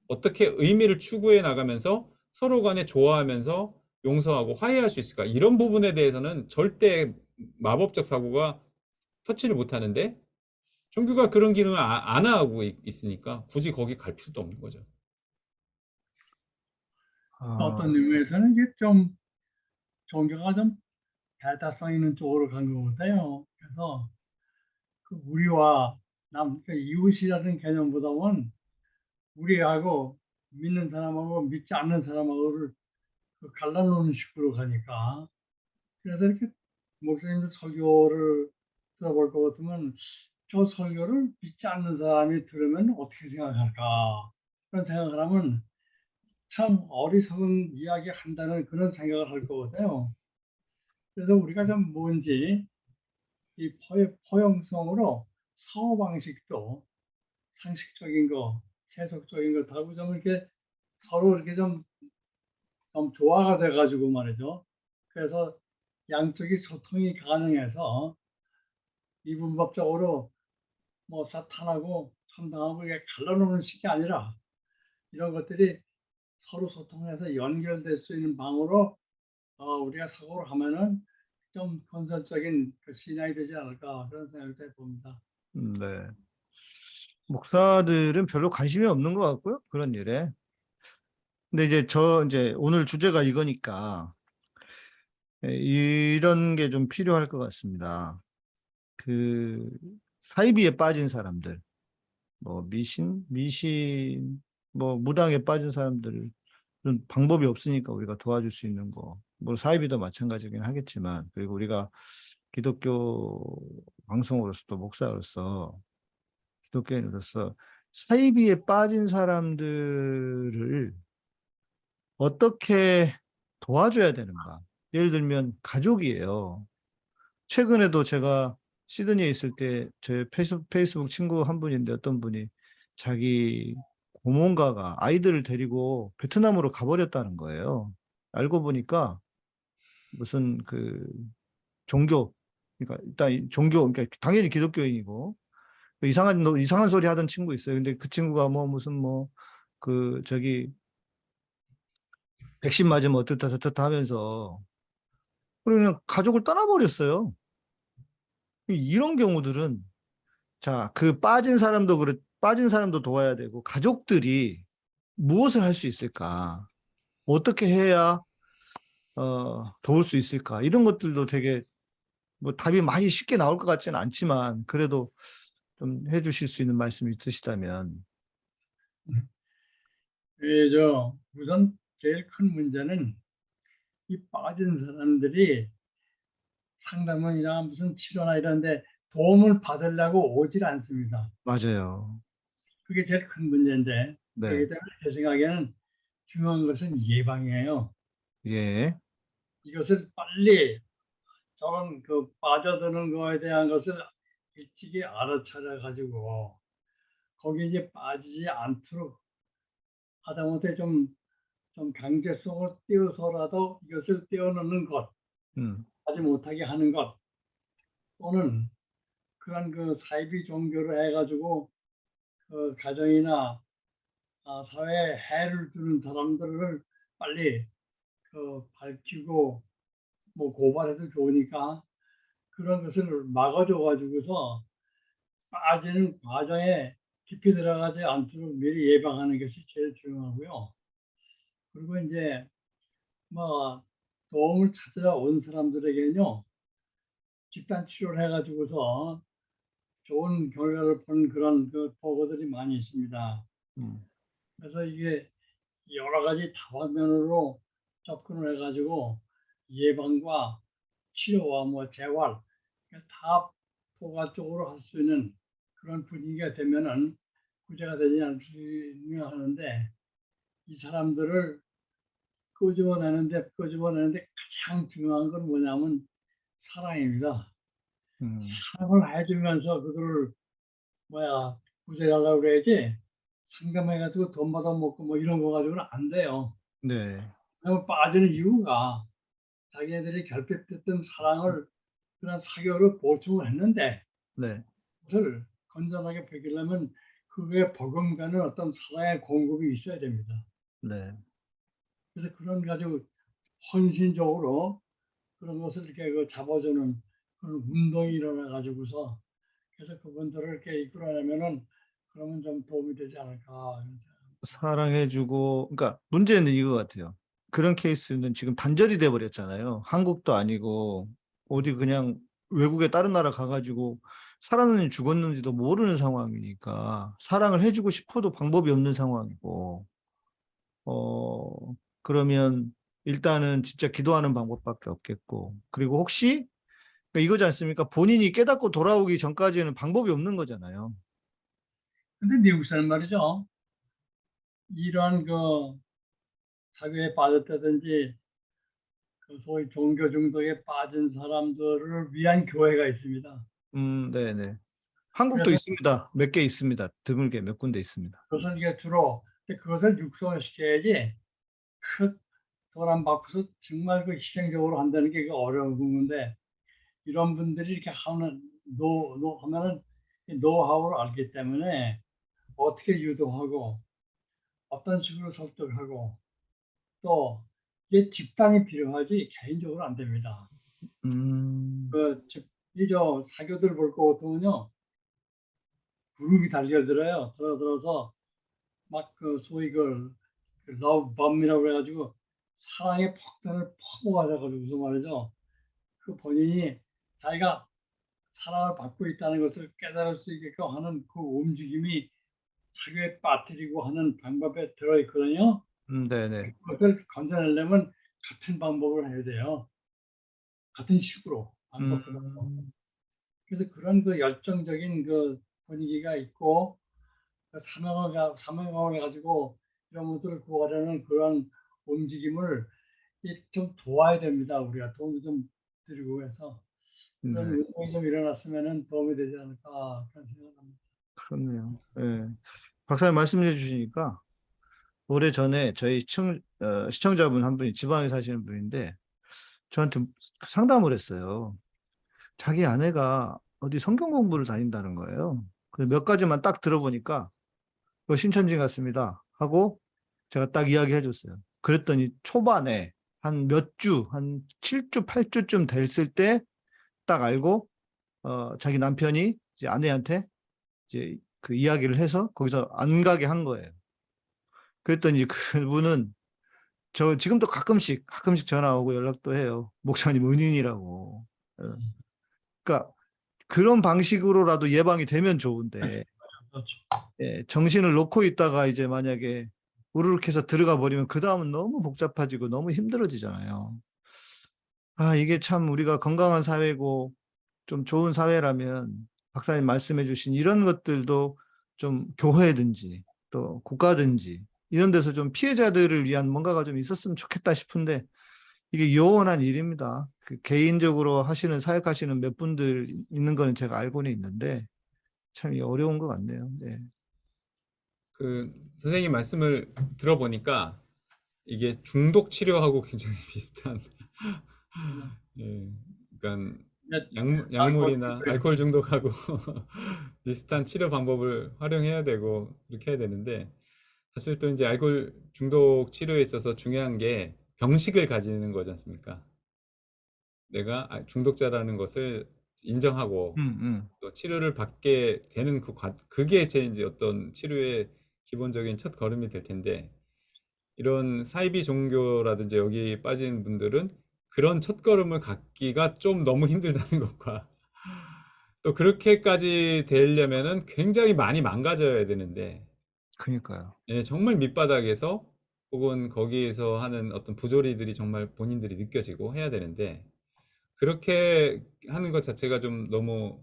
어떻게 의미를 추구해 나가면서 서로 간에 좋아하면서 용서하고 화해할 수 있을까? 이런 부분에 대해서는 절대 마법적 사고가 터치를 못 하는데 종교가 그런 기능을 아- 안 하고 있- 있으니까 굳이 거기 갈 필요도 없는 거죠. 아, 어떤 의미에서는 이게 좀 종교가 좀 대다성 있는 쪽으로 간것 같아요. 그래서 그 우리와 남, 그 이웃이라는 개념보다는 우리하고 믿는 사람하고 믿지 않는 사람하고를 그 갈라놓는 식으로 가니까 그래서 이렇게 목사님들 설교를 들어볼 것 같으면 저 설교를 믿지 않는 사람이 들으면 어떻게 생각할까 그런 생각을 하면 참 어리석은 이야기 한다는 그런 생각을 할것 같아요. 그래서 우리가 좀 뭔지 이 포- 포용성으로 사고방식도 상식적인 거, 세속적인 거 다고 좀 이렇게 서로 이렇게 좀, 좀 조화가 돼가지고 말이죠. 그래서 양쪽이 소통이 가능해서 이분법적으로 뭐 사탄하고 참당하고 이게 갈라놓는 식이 아니라 이런 것들이 서로 소통해서 연결될 수 있는 방으로 어, 우리가 사고를 하면은 좀 건설적인 그 신앙이 되지 않을까 그런 생각을 해봅니다. 음, 네. 목사들은 별로 관심이 없는 것 같고요. 그런 일에. 근데 이제 저 이제 오늘 주제가 이거니까 예, 이런 게 좀 필요할 것 같습니다. 그 사이비에 빠진 사람들, 뭐 미신, 미신, 뭐 무당에 빠진 사람들은 방법이 없으니까 우리가 도와줄 수 있는 거. 뭐 사이비도 마찬가지긴 하겠지만 그리고 우리가 기독교 방송으로서 또 목사로서 기독교인으로서 사이비에 빠진 사람들을 어떻게 도와줘야 되는가? 예를 들면 가족이에요. 최근에도 제가 시드니에 있을 때 제 페이스북, 페이스북 친구 한 분인데 어떤 분이 자기 고모가가 아이들을 데리고 베트남으로 가버렸다는 거예요. 알고 보니까 무슨 그 종교, 그러니까 일단 이 종교, 그러니까 당연히 기독교인이고 그 이상한 노- 이상한 소리 하던 친구 있어요. 근데 그 친구가 뭐 무슨 뭐 그 저기 백신 맞으면 어떻다 저렇다 하면서 그냥 가족을 떠나버렸어요. 이런 경우들은 자, 그 빠진 사람도 그래 빠진 사람도 도와야 되고 가족들이 무엇을 할 수 있을까? 어떻게 해야 어, 도울 수 있을까? 이런 것들도 되게 뭐 답이 많이 쉽게 나올 것 같지는 않지만 그래도 좀 해주실 수 있는 말씀이 있으시다면 예, 저 우선 제일 큰 문제는 이 빠진 사람들이 상담원이나 무슨 치료나 이런데 도움을 받으려고 오질 않습니다. 맞아요. 그게 제일 큰 문제인데 네, 그렇기 때문에 제 생각에는 중요한 것은 예방이에요. 예, 이것을 빨리 저런 그 빠져드는 거에 대한 것을 일찍이 알아차려 가지고 거기 이제 빠지지 않도록 하다못해 좀, 좀 강제성을 띄워서라도 이것을 떼어놓는 것, 음, 하지 못하게 하는 것, 또는 그런 그 사이비 종교를 해가지고 그 가정이나 아, 사회에 해를 주는 사람들을 빨리 그 밝히고 뭐 고발해도 좋으니까 그런 것을 막아줘 가지고서 빠지는 과정에 깊이 들어가지 않도록 미리 예방하는 것이 제일 중요하고요. 그리고 이제 뭐 도움을 찾으러 온 사람들에게는요 집단 치료를 해가지고서 좋은 결과를 본 그런 그 보고들이 많이 있습니다. 음, 그래서 이게 여러 가지 다방면으로 접근을 해가지고 예방과 치료와 뭐 재활 다 포괄적으로 할 수 있는 그런 분위기가 되면은 구제가 되지 않으려 하는데 이 사람들을 끄집어내는데 끄집어내는데 가장 중요한 건 뭐냐면 사랑입니다. 음, 사랑을 해주면서 그거를 뭐야 구제하려고 그래야지 상담해가지고 돈 받아먹고 뭐 이런 거 가지고는 안 돼요. 네, 빠지는 이유가 자기네들이 결핍됐던 사랑을 그런 사교로 보충을 했는데 네, 그것을 건전하게 베기려면 그거에 버금가는 어떤 사랑의 공급이 있어야 됩니다. 네, 그래서 그런 가지고 헌신적으로 그런 것을 이렇게 그 잡아주는 그런 운동이 일어나 가지고서 그래서 그분들을 이렇게 이끌어내면은 그러면 좀 도움이 되지 않을까. 사랑해주고, 그러니까 문제는 이거 같아요. 그런 케이스는 지금 단절이 돼 버렸잖아요. 한국도 아니고 어디 그냥 외국에 다른 나라 가가지고 살았는지 죽었는지도 모르는 상황이니까 사랑을 해주고 싶어도 방법이 없는 상황이고 어 그러면 일단은 진짜 기도하는 방법밖에 없겠고 그리고 혹시 그러니까 이거지 않습니까? 본인이 깨닫고 돌아오기 전까지는 방법이 없는 거잖아요. 근데 미국 사람 말이죠. 이러한 그 사교에 빠졌다든지 그 소위 종교 중독에 빠진 사람들을 위한 교회가 있습니다. 음, 네네. 한국도 있습니다. 몇 개 있습니다. 드물게 몇 군데 있습니다. 그것을 이게 주로 그것을 육성시켜야지 그돈안 받고서 정말 그 희생적으로 한다는 게그 어려운 건데 이런 분들이 이렇게 하는 노, 노 하면은 이 노하우를 알기 때문에 어떻게 유도하고 어떤 식으로 설득하고 또 이게 집단이 필요하지 개인적으로 안 됩니다. 음, 그, 즉, 이저 사교들 볼것 같으면요. 그룹이 달려들어요. 들어들어서 막 그 소위 그 러브밤이라고 해가지고 사랑의 폭탄을 퍼부어가지고 말이죠. 그 본인이 자기가 사랑을 받고 있다는 것을 깨달을 수 있게끔 하는 그 움직임이 사교에 빠뜨리고 하는 방법에 들어있거든요. 음, 네네. 그것을 건져내려면 같은 방법을 해야 돼요. 같은 식으로 방법으로. 음, 그래서 그런 그 열정적인 그 분위기가 있고 그 사명을 가- 사명을 가지고 이런 분들을 구하려는 그런 움직임을 이좀 도와야 됩니다. 우리가 도움을 좀 드리고 해서 네, 그런 운동이 좀 일어났으면 도움이 되지 않을까 그런 생각을 합니다. 그렇네요. 예. 박사님 말씀해 주시니까 오래 전에 저희 시청, 어, 시청자분 한 분이 지방에 사시는 분인데 저한테 상담을 했어요. 자기 아내가 어디 성경 공부를 다닌다는 거예요. 그몇 가지만 딱 들어보니까 그 신천지 같습니다. 하고 제가 딱 이야기해 줬어요. 그랬더니 초반에 한 몇 주, 한 7주, 8주쯤 됐을 때 딱 알고 어, 자기 남편이 이제 아내한테 이제 그 이야기를 해서 거기서 안 가게 한 거예요. 그랬더니 그분은 저 지금도 가끔씩 가끔씩 전화 오고 연락도 해요. 목사님 은인이라고. 어. 그러니까 그런 방식으로라도 예방이 되면 좋은데 그렇죠. 예, 정신을 놓고 있다가 이제 만약에 우르륵 해서 들어가 버리면 그 다음은 너무 복잡해지고 너무 힘들어지잖아요. 아, 이게 참 우리가 건강한 사회고 좀 좋은 사회라면 박사님 말씀해 주신 이런 것들도 좀 교회든지 또 국가든지 이런 데서 좀 피해자들을 위한 뭔가가 좀 있었으면 좋겠다 싶은데 이게 요원한 일입니다. 그 개인적으로 하시는 사역하시는 몇 분들 있는 거는 제가 알고는 있는데 참 어려운 것 같네요. 네. 그 선생님 말씀을 들어보니까 이게 중독 치료하고 굉장히 *laughs* 비슷한 예, 그러니까 네, 약물, 약물이나 알코올 알코올 중독하고 *laughs* 비슷한 치료 방법을 활용해야 되고 그렇게 해야 되는데 사실 또 이제 알코올 중독 치료에 있어서 중요한 게 병식을 가지는 거지 않습니까? 내가 아- 중독자라는 것을 인정하고 음, 음. 또 치료를 받게 되는 그 과, 그게 제 이제 어떤 치료의 기본적인 첫 걸음이 될 텐데 이런 사이비 종교라든지 여기 빠진 분들은 그런 첫 걸음을 갖기가 좀 너무 힘들다는 *laughs* 것과 또 그렇게까지 되려면은 굉장히 많이 망가져야 되는데 그러니까요. 예, 정말 밑바닥에서 혹은 거기에서 하는 어떤 부조리들이 정말 본인들이 느껴지고 해야 되는데 그렇게 하는 것 자체가 좀 너무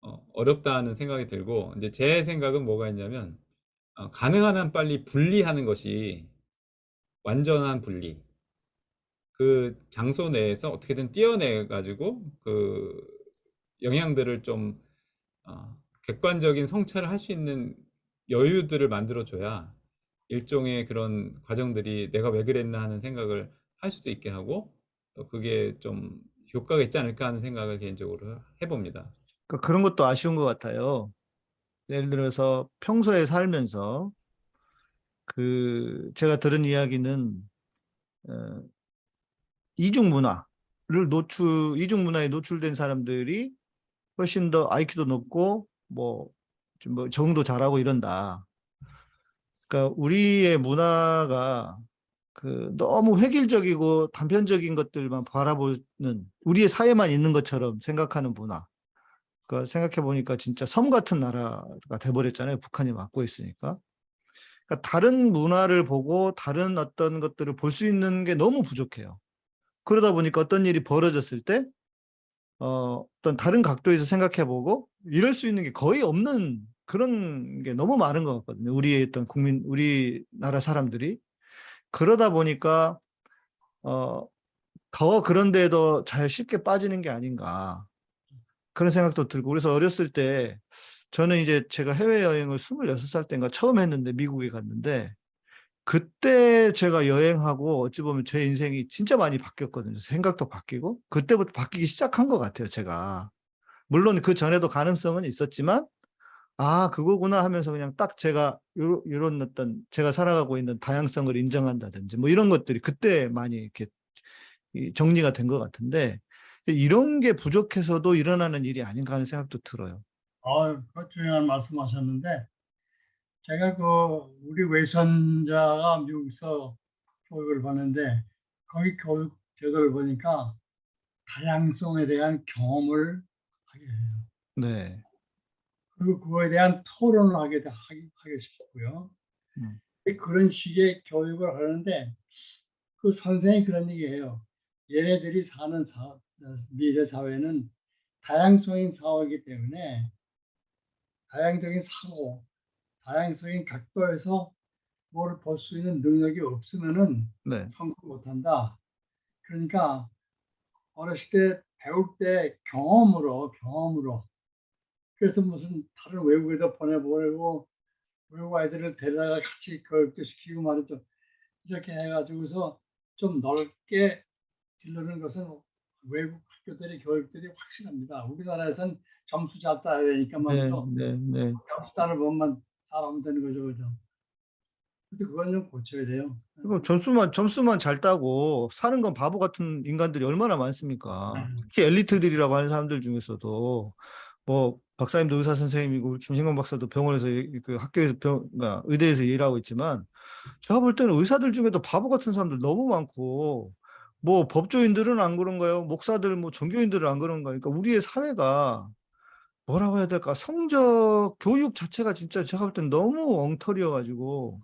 어, 어렵다는 생각이 들고 이제 제 생각은 뭐가 있냐면 어, 가능한 한 빨리 분리하는 것이 완전한 분리 그 장소 내에서 어떻게든 떼어내 가지고 그 영향들을 좀 어, 객관적인 성찰을 할 수 있는 여유들을 만들어 줘야 일종의 그런 과정들이 내가 왜 그랬나 하는 생각을 할 수도 있게 하고 또 그게 좀 효과가 있지 않을까 하는 생각을 개인적으로 해봅니다. 그러니까 그런 것도 아쉬운 것 같아요. 예를 들어서 평소에 살면서 그 제가 들은 이야기는 어, 이중 문화를 노출 이중 문화에 노출된 사람들이 훨씬 더 IQ도 높고 뭐, 좀 뭐 적응도 잘하고 이런다. 그러니까 우리의 문화가 그 너무 획일적이고 단편적인 것들만 바라보는 우리의 사회만 있는 것처럼 생각하는 문화. 그러니까 생각해 보니까 진짜 섬 같은 나라가 돼버렸잖아요. 북한이 맡고 있으니까. 그러니까 다른 문화를 보고 다른 어떤 것들을 볼 수 있는 게 너무 부족해요. 그러다 보니까 어떤 일이 벌어졌을 때 어, 어떤 다른 각도에서 생각해 보고 이럴 수 있는 게 거의 없는 그런 게 너무 많은 것 같거든요. 우리의 어떤 국민, 우리나라 사람들이. 그러다 보니까 어, 더 그런데도 잘 쉽게 빠지는 게 아닌가 그런 생각도 들고 그래서 어렸을 때 저는 이제 제가 해외여행을 26살 때인가 처음 했는데 미국에 갔는데 그때 제가 여행하고 어찌 보면 제 인생이 진짜 많이 바뀌었거든요. 생각도 바뀌고 그때부터 바뀌기 시작한 것 같아요. 제가 물론 그 전에도 가능성은 있었지만 아 그거구나 하면서 그냥 딱 제가 요런, 요런 어떤 제가 살아가고 있는 다양성을 인정한다든지 뭐 이런 것들이 그때 많이 이렇게 이 정리가 된 것 같은데 이런 게 부족해서도 일어나는 일이 아닌가 하는 생각도 들어요. 아, 그 중요한 말씀하셨는데 제가 그 우리 외선자가 미국에서 교육을 받는데 거기 교육 제도를 보니까 다양성에 대한 경험을 하게 해요. 네. 그리고 그거에 대한 토론을 하게 하게 싶고요. 음. 그런 식의 교육을 하는데 그 선생이 그런 얘기해요. 얘네들이 사는 사, 미래 사회는 다양성인 사회이기 때문에 다양적인 사고, 다양적인 각도에서 뭘 볼 수 있는 능력이 없으면은 네. 성공 못한다. 그러니까 어렸을 때 배울 때 경험으로 경험으로 그래서 무슨 다른 외국에도 보내보내고 외국 아이들을 데려다가 같이 교육도 시키고 말이죠. 이렇게 해가지고서 좀 넓게 길르는 것은 외국 학교들의 교육들이 확실합니다. 우리나라에서는 점수 잘 따야 되니까 네, 말이죠. 네, 네. 점수 따는 법만 잘하면 되는 거죠, 그죠? 근데 그건 좀 고쳐야 돼요. 그리고 점수만 점수만 잘 따고 사는 건 바보 같은 인간들이 얼마나 많습니까? 음. 특히 엘리트들이라고 하는 사람들 중에서도 뭐 박사님도 의사 선생님이고 김신광 박사도 병원에서 이- 그 학교에서 병, 그러니까 의대에서 일하고 있지만 제가 볼 때는 의사들 중에도 바보 같은 사람들 너무 많고 뭐 법조인들은 안 그런가요? 목사들 뭐 종교인들은 안 그런가? 그러니까 우리의 사회가 뭐라고 해야 될까? 성적 교육 자체가 진짜 제가 볼 때는 너무 엉터리여 가지고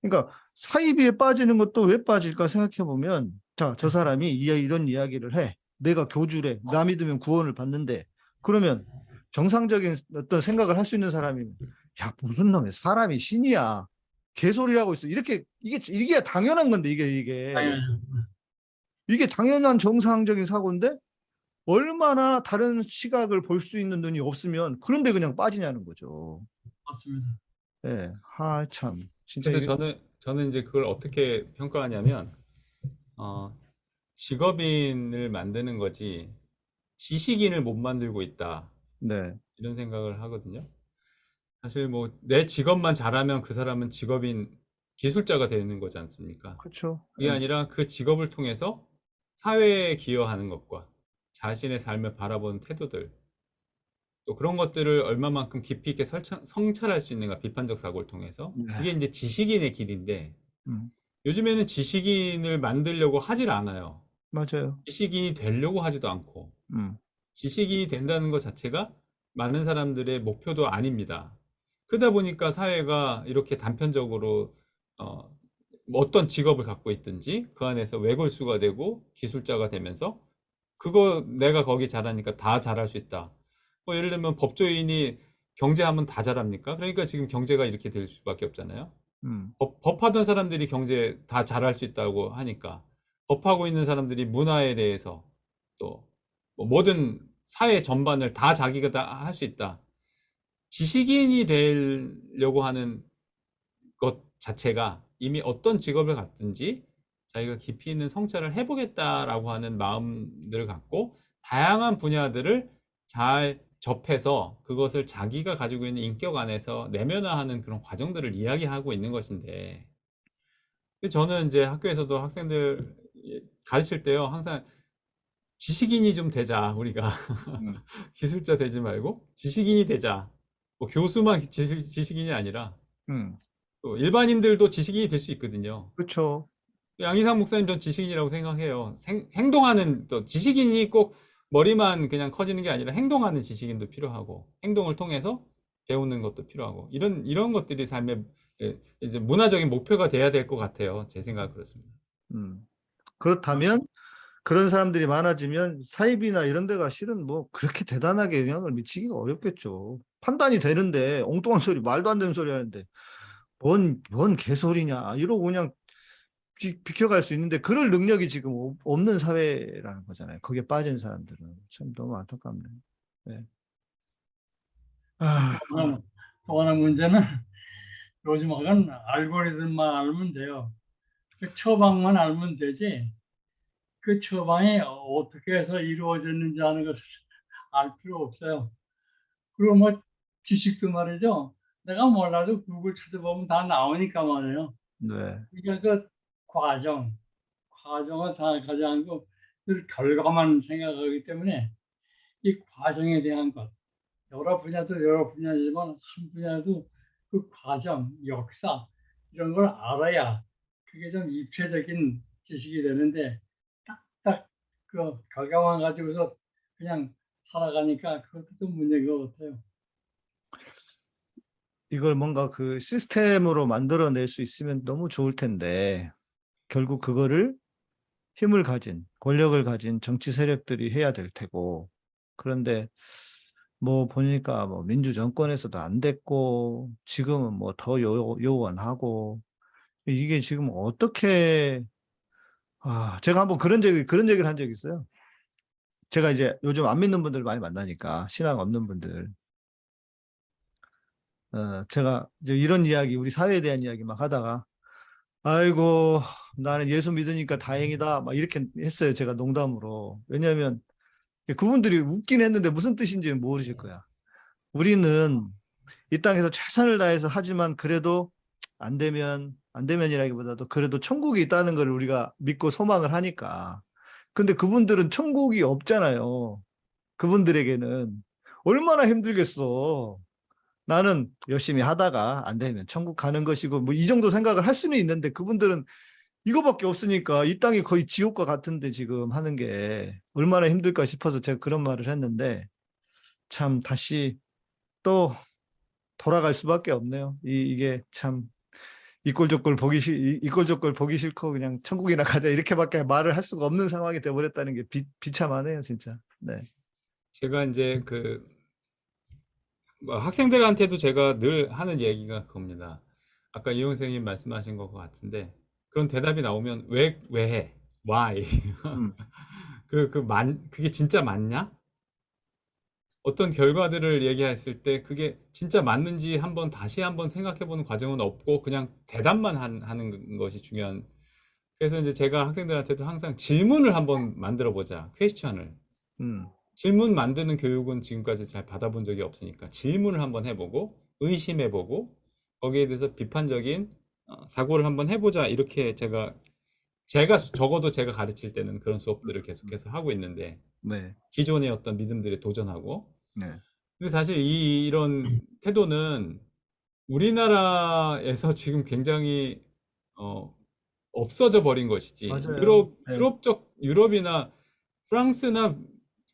그러니까 사이비에 빠지는 것도 왜 빠질까 생각해 보면 자, 저 사람이 이- 이런 이야기를 해. 내가 교주래. 나 믿으면 구원을 받는데. 그러면 정상적인 어떤 생각을 할 수 있는 사람이면 야, 무슨 놈의 사람이 신이야. 개소리 하고 있어. 이렇게 이게 이게 당연한 건데 이게 이게. 이게 당연한 정상적인 사고인데 얼마나 다른 시각을 볼 수 있는 눈이 없으면 그런데 그냥 빠지냐는 거죠. 맞습니다. 예. 하, 참. 진짜 이게- 저는 저는 이제 그걸 어떻게 평가하냐면 어, 직업인을 만드는 거지 지식인을 못 만들고 있다 네. 이런 생각을 하거든요. 사실 뭐 내 직업만 잘하면 그 사람은 직업인 기술자가 되는 거지 않습니까? 그렇죠. 그게 아니라 그 직업을 통해서 사회에 기여하는 것과 자신의 삶을 바라보는 태도들 또 그런 것들을 얼마만큼 깊이 있게 설정, 성찰할 수 있는가 비판적 사고를 통해서 네. 그게 이제 지식인의 길인데 음. 요즘에는 지식인을 만들려고 하질 않아요. 맞아요. 지식인이 되려고 하지도 않고 음. 지식인이 된다는 것 자체가 많은 사람들의 목표도 아닙니다. 그러다 보니까 사회가 이렇게 단편적으로 어, 뭐 어떤 직업을 갖고 있든지 그 안에서 외골수가 되고 기술자가 되면서 그거 내가 거기 잘하니까 다 잘할 수 있다. 뭐 예를 들면 법조인이 경제하면 다 잘합니까? 그러니까 지금 경제가 이렇게 될 수밖에 없잖아요. 음. 법, 법하던 사람들이 경제 다 잘할 수 있다고 하니까 법하고 있는 사람들이 문화에 대해서 또뭐 모든 사회 전반을 다 자기가 다 할 수 있다. 지식인이 되려고 하는 것 자체가 이미 어떤 직업을 갖든지 자기가 깊이 있는 성찰을 해보겠다라고 하는 마음들을 갖고 다양한 분야들을 잘 접해서 그것을 자기가 가지고 있는 인격 안에서 내면화하는 그런 과정들을 이야기하고 있는 것인데 저는 이제 학교에서도 학생들 가르칠 때요 항상 지식인이 좀 되자 우리가 음. *laughs* 기술자 되지 말고 지식인이 되자 뭐 교수만 지식, 지식인이 아니라 음. 또 일반인들도 지식인이 될 수 있거든요 그렇죠. 양희삼 목사님 전 지식인이라고 생각해요. 생- 행동하는 또 지식인이 꼭 머리만 그냥 커지는 게 아니라 행동하는 지식인도 필요하고 행동을 통해서 배우는 것도 필요하고 이런 이런 것들이 삶의 예, 이제 문화적인 목표가 돼야 될 것 같아요. 제 생각 그렇습니다. 음. 그렇다면 그런 사람들이 많아지면 사입이나 이런 데가 실은 뭐 그렇게 대단하게 영향을 미치기가 어렵겠죠. 판단이 되는데 엉뚱한 소리, 말도 안 되는 소리 하는데 뭔, 뭔 개소리냐 이러고 그냥 비, 비켜갈 수 있는데 그럴 능력이 지금 없- 없는 사회라는 거잖아요. 거기에 빠진 사람들은 참 너무 안타깝네. 네. 아, 또 하나, 문제는 요즘 하건 알고리즘만 알면 돼요. 그 처방만 알면 되지. 그 처방이 어떻게 해서 이루어졌는지 하는 것을 알 필요 없어요. 그리고 뭐 지식도 말이죠. 내가 몰라도 구글 찾아보면 다 나오니까 말이에요. 네. 그러니까 그 과정, 과정을 다 가져간 거, 그 결과만 생각하기 때문에 이 과정에 대한 것, 여러 분야도 여러 분야지만 한 분야도 그 과정, 역사 이런 걸 알아야 그게 좀 입체적인 지식이 되는데 그 결과만 가지고서 그냥 살아가니까 그것도 좀 문제인 것 같아요. 이걸 뭔가 그 시스템으로 만들어낼 수 있으면 너무 좋을 텐데 결국 그거를 힘을 가진 권력을 가진 정치 세력들이 해야 될 테고 그런데 뭐 보니까 뭐 민주 정권에서도 안 됐고 지금은 뭐 더 요원하고 이게 지금 어떻게 아 제가 한번 그런 적이 그런 얘기를 한 적이 있어요. 제가 이제 요즘 안 믿는 분들 많이 만나니까 신앙 없는 분들 어, 제가 이제 이런 이야기, 우리 사회에 대한 이야기 막 하다가, 아이고, 나는 예수 믿으니까 다행이다. 막 이렇게 했어요. 제가 농담으로. 왜냐하면 그분들이 웃긴 했는데 무슨 뜻인지는 모르실 거야. 우리는 이 땅에서 최선을 다해서 하지만 그래도 안 되면, 안 되면이라기보다도 그래도 천국이 있다는 걸 우리가 믿고 소망을 하니까. 근데 그분들은 천국이 없잖아요. 그분들에게는. 얼마나 힘들겠어. 나는 열심히 하다가 안 되면 천국 가는 것이고 뭐 이 정도 생각을 할 수는 있는데 그분들은 이거밖에 없으니까 이 땅이 거의 지옥과 같은데 지금 하는 게 얼마나 힘들까 싶어서 제가 그런 말을 했는데 참 다시 또 돌아갈 수밖에 없네요. 이, 이게 참 이꼴저꼴 보기 싫 이- 이꼴저꼴 보기 싫고 그냥 천국이나 가자 이렇게밖에 말을 할 수가 없는 상황이 돼버렸다는 게 비, 비참하네요 진짜. 네. 제가 이제 그뭐 학생들한테도 제가 늘 하는 얘기가 그겁니다. 아까 이용 선생님 말씀하신 것 같은데 그런 대답이 나오면 왜 왜 해? Why? 음. *laughs* 그리고 그 만, 그게 진짜 맞냐? 어떤 결과들을 얘기했을 때 그게 진짜 맞는지 한번 다시 한번 생각해 보는 과정은 없고 그냥 대답만 한- 하는 것이 중요한. 그래서 이제 제가 학생들한테도 항상 질문을 한번 만들어 보자. 퀘스천을. 음. 질문 만드는 교육은 지금까지 잘 받아본 적이 없으니까 질문을 한번 해보고 의심해보고 거기에 대해서 비판적인 어, 사고를 한번 해보자 이렇게 제가 제가 적어도 제가 가르칠 때는 그런 수업들을 계속해서 하고 있는데 네. 기존의 어떤 믿음들에 도전하고 네. 근데 사실 이 이런 태도는 우리나라에서 *laughs* 지금 굉장히 어, 없어져 버린 것이지 맞아요. 유럽 네. 유럽적 유럽이나 프랑스나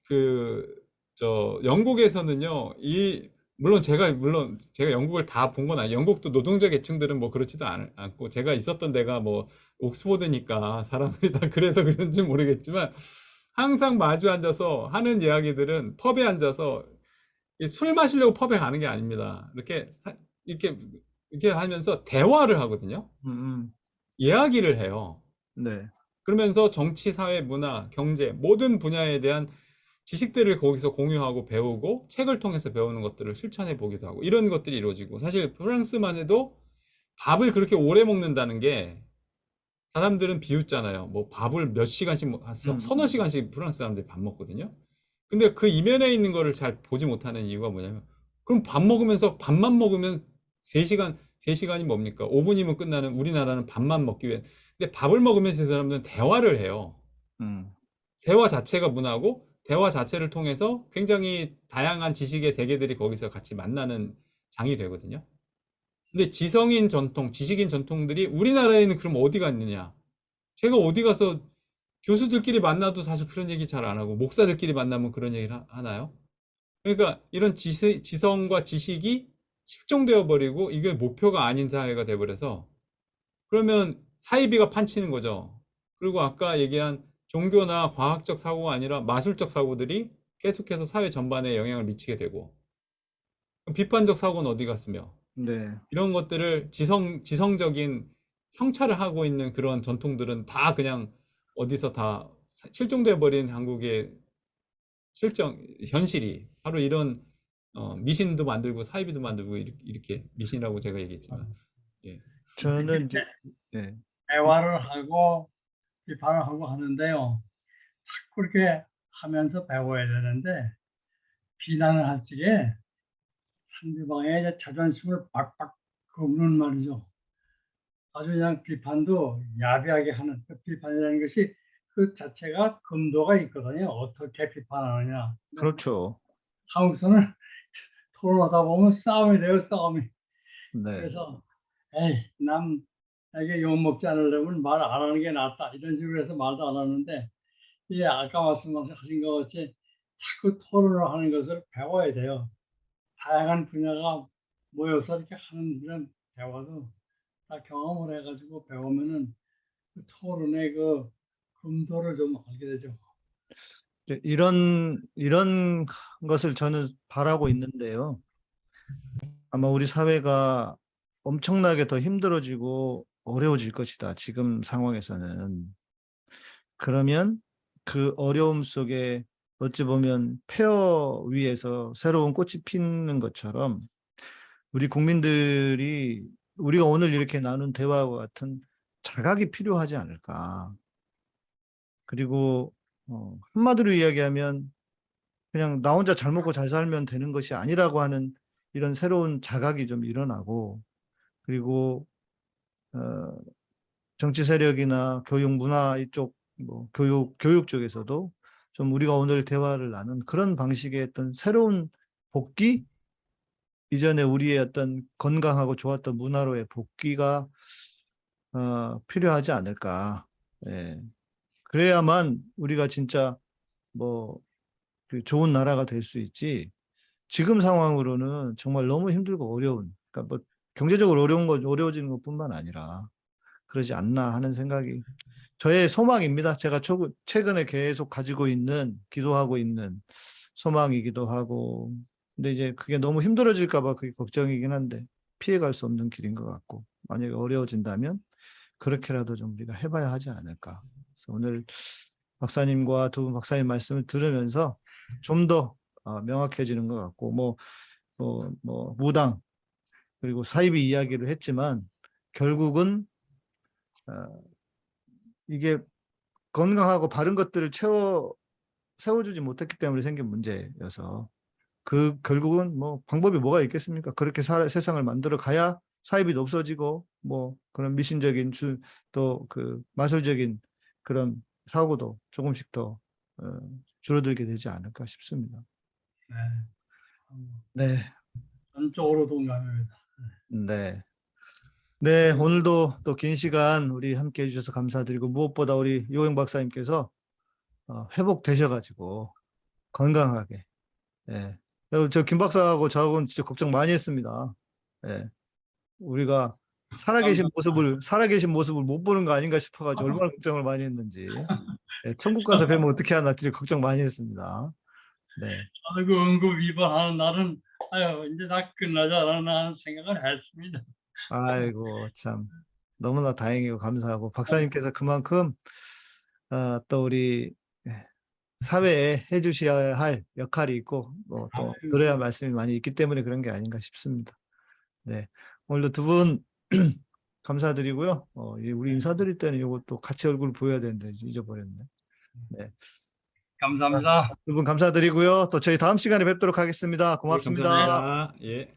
그 저 영국에서는요 이 물론 제가 물론 제가 영국을 다 본 건 아니에요 영국도 노동자 계층들은 뭐 그렇지도 않, 않고 제가 있었던 데가 뭐 옥스포드니까 사람들이 다 그래서 그런지 모르겠지만 항상 마주 앉아서 하는 이야기들은 펍에 앉아서 이술 마시려고 펍에 가는 게 아닙니다 이렇게 사- 이렇게 이렇게 하면서 대화를 하거든요 음, 음. 이야기를 해요 네. 그러면서 정치, 사회, 문화, 경제 모든 분야에 대한 지식들을 거기서 공유하고 배우고 책을 통해서 배우는 것들을 실천해 보기도 하고 이런 것들이 이루어지고 사실 프랑스만 해도 밥을 그렇게 오래 먹는다는 게 사람들은 비웃잖아요. 뭐 밥을 몇 시간씩 서- 음. 서너 시간씩 프랑스 사람들이 밥 먹거든요. 근데 그 이면에 있는 거를 잘 보지 못하는 이유가 뭐냐면 그럼 밥 먹으면서 밥만 먹으면 3시간, 3시간이 뭡니까? 5분이면 끝나는 우리나라는 밥만 먹기 위해 근데 밥을 먹으면서 이 사람들은 대화를 해요. 음. 대화 자체가 문화고 대화 자체를 통해서 굉장히 다양한 지식의 세계들이 거기서 같이 만나는 장이 되거든요. 근데 지성인 전통, 지식인 전통들이 우리나라에는 그럼 어디가 있느냐? 제가 어디 가서 교수들끼리 만나도 사실 그런 얘기 잘 안 하고 목사들끼리 만나면 그런 얘기를 하- 하나요? 그러니까 이런 지세, 지성과 지식이 실종되어 버리고 이게 목표가 아닌 사회가 돼 버려서 그러면 사이비가 판치는 거죠. 그리고 아까 얘기한 종교나 과학적 사고가 아니라 마술적 사고들이 계속해서 사회 전반에 영향을 미치게 되고 비판적 사고는 어디 갔으며 네. 이런 것들을 지성 지성적인 성찰을 하고 있는 그런 전통들은 다 그냥 어디서 다 사- 실종돼 버린 한국의 실정 현실이 바로 이런 어, 미신도 만들고 사이비도 만들고 이렇게, 이렇게 미신이라고 제가 얘기했지만 저는 이제 예. 대화를 하고 비판을 하고 하는데요. 자꾸 이렇게 하면서 배워야 되는데 비난을 할 적에 상대방의 자존심을 박박 긁는 말이죠. 아주 그냥 비판도 야비하게 하는 그 비판이라는 것이 그 자체가 금도가 있거든요. 어떻게 비판하느냐. 그렇죠. 한국서는 토론하다 보면 싸움이 돼요, 싸움이. 네. 그래서 에이 남 에게 욕 먹지 않으려면 말 안 하는 게 낫다 이런 식으로 해서 말도 안 하는데 이게 아까 말씀하신 것 같이 자꾸 토론을 하는 것을 배워야 돼요. 다양한 분야가 모여서 이렇게 하는 이런 대화도 다 경험을 해가지고 배우면은 그 토론의 그 금도를 좀 알게 되죠. 이제 이런 이런 것을 저는 바라고 있는데요. 아마 우리 사회가 엄청나게 더 힘들어지고 어려워질 것이다. 지금 상황에서는. 그러면 그 어려움 속에 어찌 보면 폐허 위에서 새로운 꽃이 피는 것처럼 우리 국민들이 우리가 오늘 이렇게 나눈 대화와 같은 자각이 필요하지 않을까. 그리고 어, 한마디로 이야기하면 그냥 나 혼자 잘 먹고 잘 살면 되는 것이 아니라고 하는 이런 새로운 자각이 좀 일어나고 그리고 어, 정치 세력이나 교육 문화 이쪽 뭐 교육 교육 쪽에서도 좀 우리가 오늘 대화를 나눈 그런 방식의 어떤 새로운 복귀 이전에 우리의 어떤 건강하고 좋았던 문화로의 복귀가 어, 필요하지 않을까. 예. 그래야만 우리가 진짜 뭐그 좋은 나라가 될 수 있지. 지금 상황으로는 정말 너무 힘들고 어려운, 그러니까 뭐 경제적으로 어려운 것 어려워지는 것뿐만 아니라 그러지 않나 하는 생각이 저의 소망입니다. 제가 초- 최근에 계속 가지고 있는 기도하고 있는 소망이기도 하고, 근데 이제 그게 너무 힘들어질까 봐 그게 걱정이긴 한데 피해갈 수 없는 길인 것 같고 만약에 어려워진다면 그렇게라도 좀 우리가 해봐야 하지 않을까. 그래서 오늘 박사님과 두 분 박사님 말씀을 들으면서 좀더 어, 명확해지는 것 같고 뭐, 뭐, 뭐 무당 그리고 사이비 이야기를 했지만 결국은 어, 이게 건강하고 바른 것들을 채워 세워주지 못했기 때문에 생긴 문제여서 그 결국은 뭐 방법이 뭐가 있겠습니까? 그렇게 사, 세상을 만들어 가야 사이비도 없어지고 뭐 그런 미신적인 또 그 마술적인 그런 사고도 조금씩 더 어, 줄어들게 되지 않을까 싶습니다. 네. 네, 전적으로 동감합니다. 네. 네, 오늘도 또 긴 시간 우리 함께 해주셔서 감사드리고 무엇보다 우리 요행 박사님께서 어, 회복되셔가지고 건강하게 예. 저김 박사하고 저하고는 진짜 걱정 많이 했습니다. 예. 우리가 살아계신 모습을 살아계신 모습을 못 보는 거 아닌가 싶어가지고 얼마나 걱정을 많이 했는지 예, 천국 가서 뵈면 어떻게 하나 진짜 걱정 많이 했습니다. 네, 아이고 응급 날은 아유 이제 다 끝나자라는 생각을 했습니다. 아이고 참 너무나 다행이고 감사하고 박사님께서 그만큼 어, 또 우리 사회에 해주셔야 할 역할이 있고 뭐또할 말씀이 많이 있기 때문에 그런 게 아닌가 싶습니다. 네, 오늘도 두 분 *clears throat* 감사드리고요. 어, 이 우리 인사드릴 때는 이것도 같이 얼굴 보여야 되는데 잊어버렸네. 네, 감사합니다. 두 분 감사드리고요. 또 저희 다음 시간에 뵙도록 하겠습니다. 고맙습니다. 감사합니다. 예.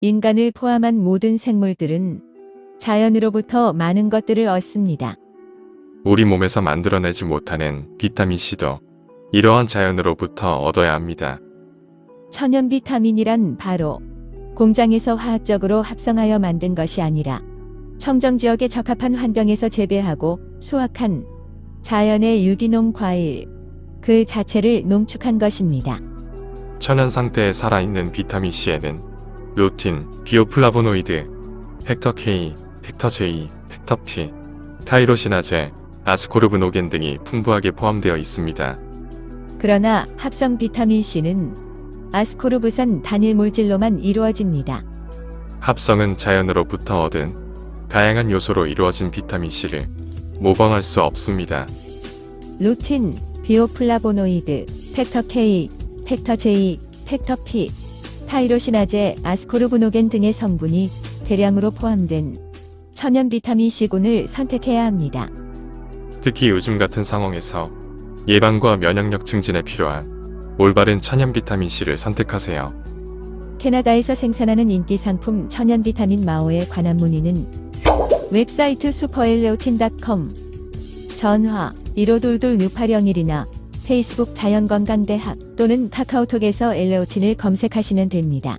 인간을 포함한 모든 생물들은 자연으로부터 많은 것들을 얻습니다. 우리 몸에서 만들어내지 못하는 비타민C도 이러한 자연으로부터 얻어야 합니다. 천연 비타민이란 바로 공장에서 화학적으로 합성하여 만든 것이 아니라 청정 지역에 적합한 환경에서 재배하고 수확한 자연의 유기농 과일 그 자체를 농축한 것입니다. 천연 상태에 살아있는 비타민 C에는 루틴, 비오플라보노이드, factor K, factor J, factor P, 타이로시나제, 아스코르브노겐 등이 풍부하게 포함되어 있습니다. 그러나 합성 비타민 C는 아스코르브산 단일 물질로만 이루어집니다. 합성은 자연으로부터 얻은 다양한 요소로 이루어진 비타민 C를 모방할 수 없습니다. 루틴, 비오플라보노이드, factor K, factor J, factor P, 타이로시나제, 아스코르브노겐 등의 성분이 대량으로 포함된 천연 비타민 C군을 선택해야 합니다. 특히 요즘 같은 상황에서 예방과 면역력 증진에 필요한 올바른 천연 비타민 C를 선택하세요. 캐나다에서 생산하는 인기 상품 천연 비타민 마오에 관한 문의는 웹사이트 슈퍼엘레오틴닷컴 전화 1522-6801이나 페이스북 자연건강대학 또는 카카오톡에서 엘레오틴을 검색하시면 됩니다.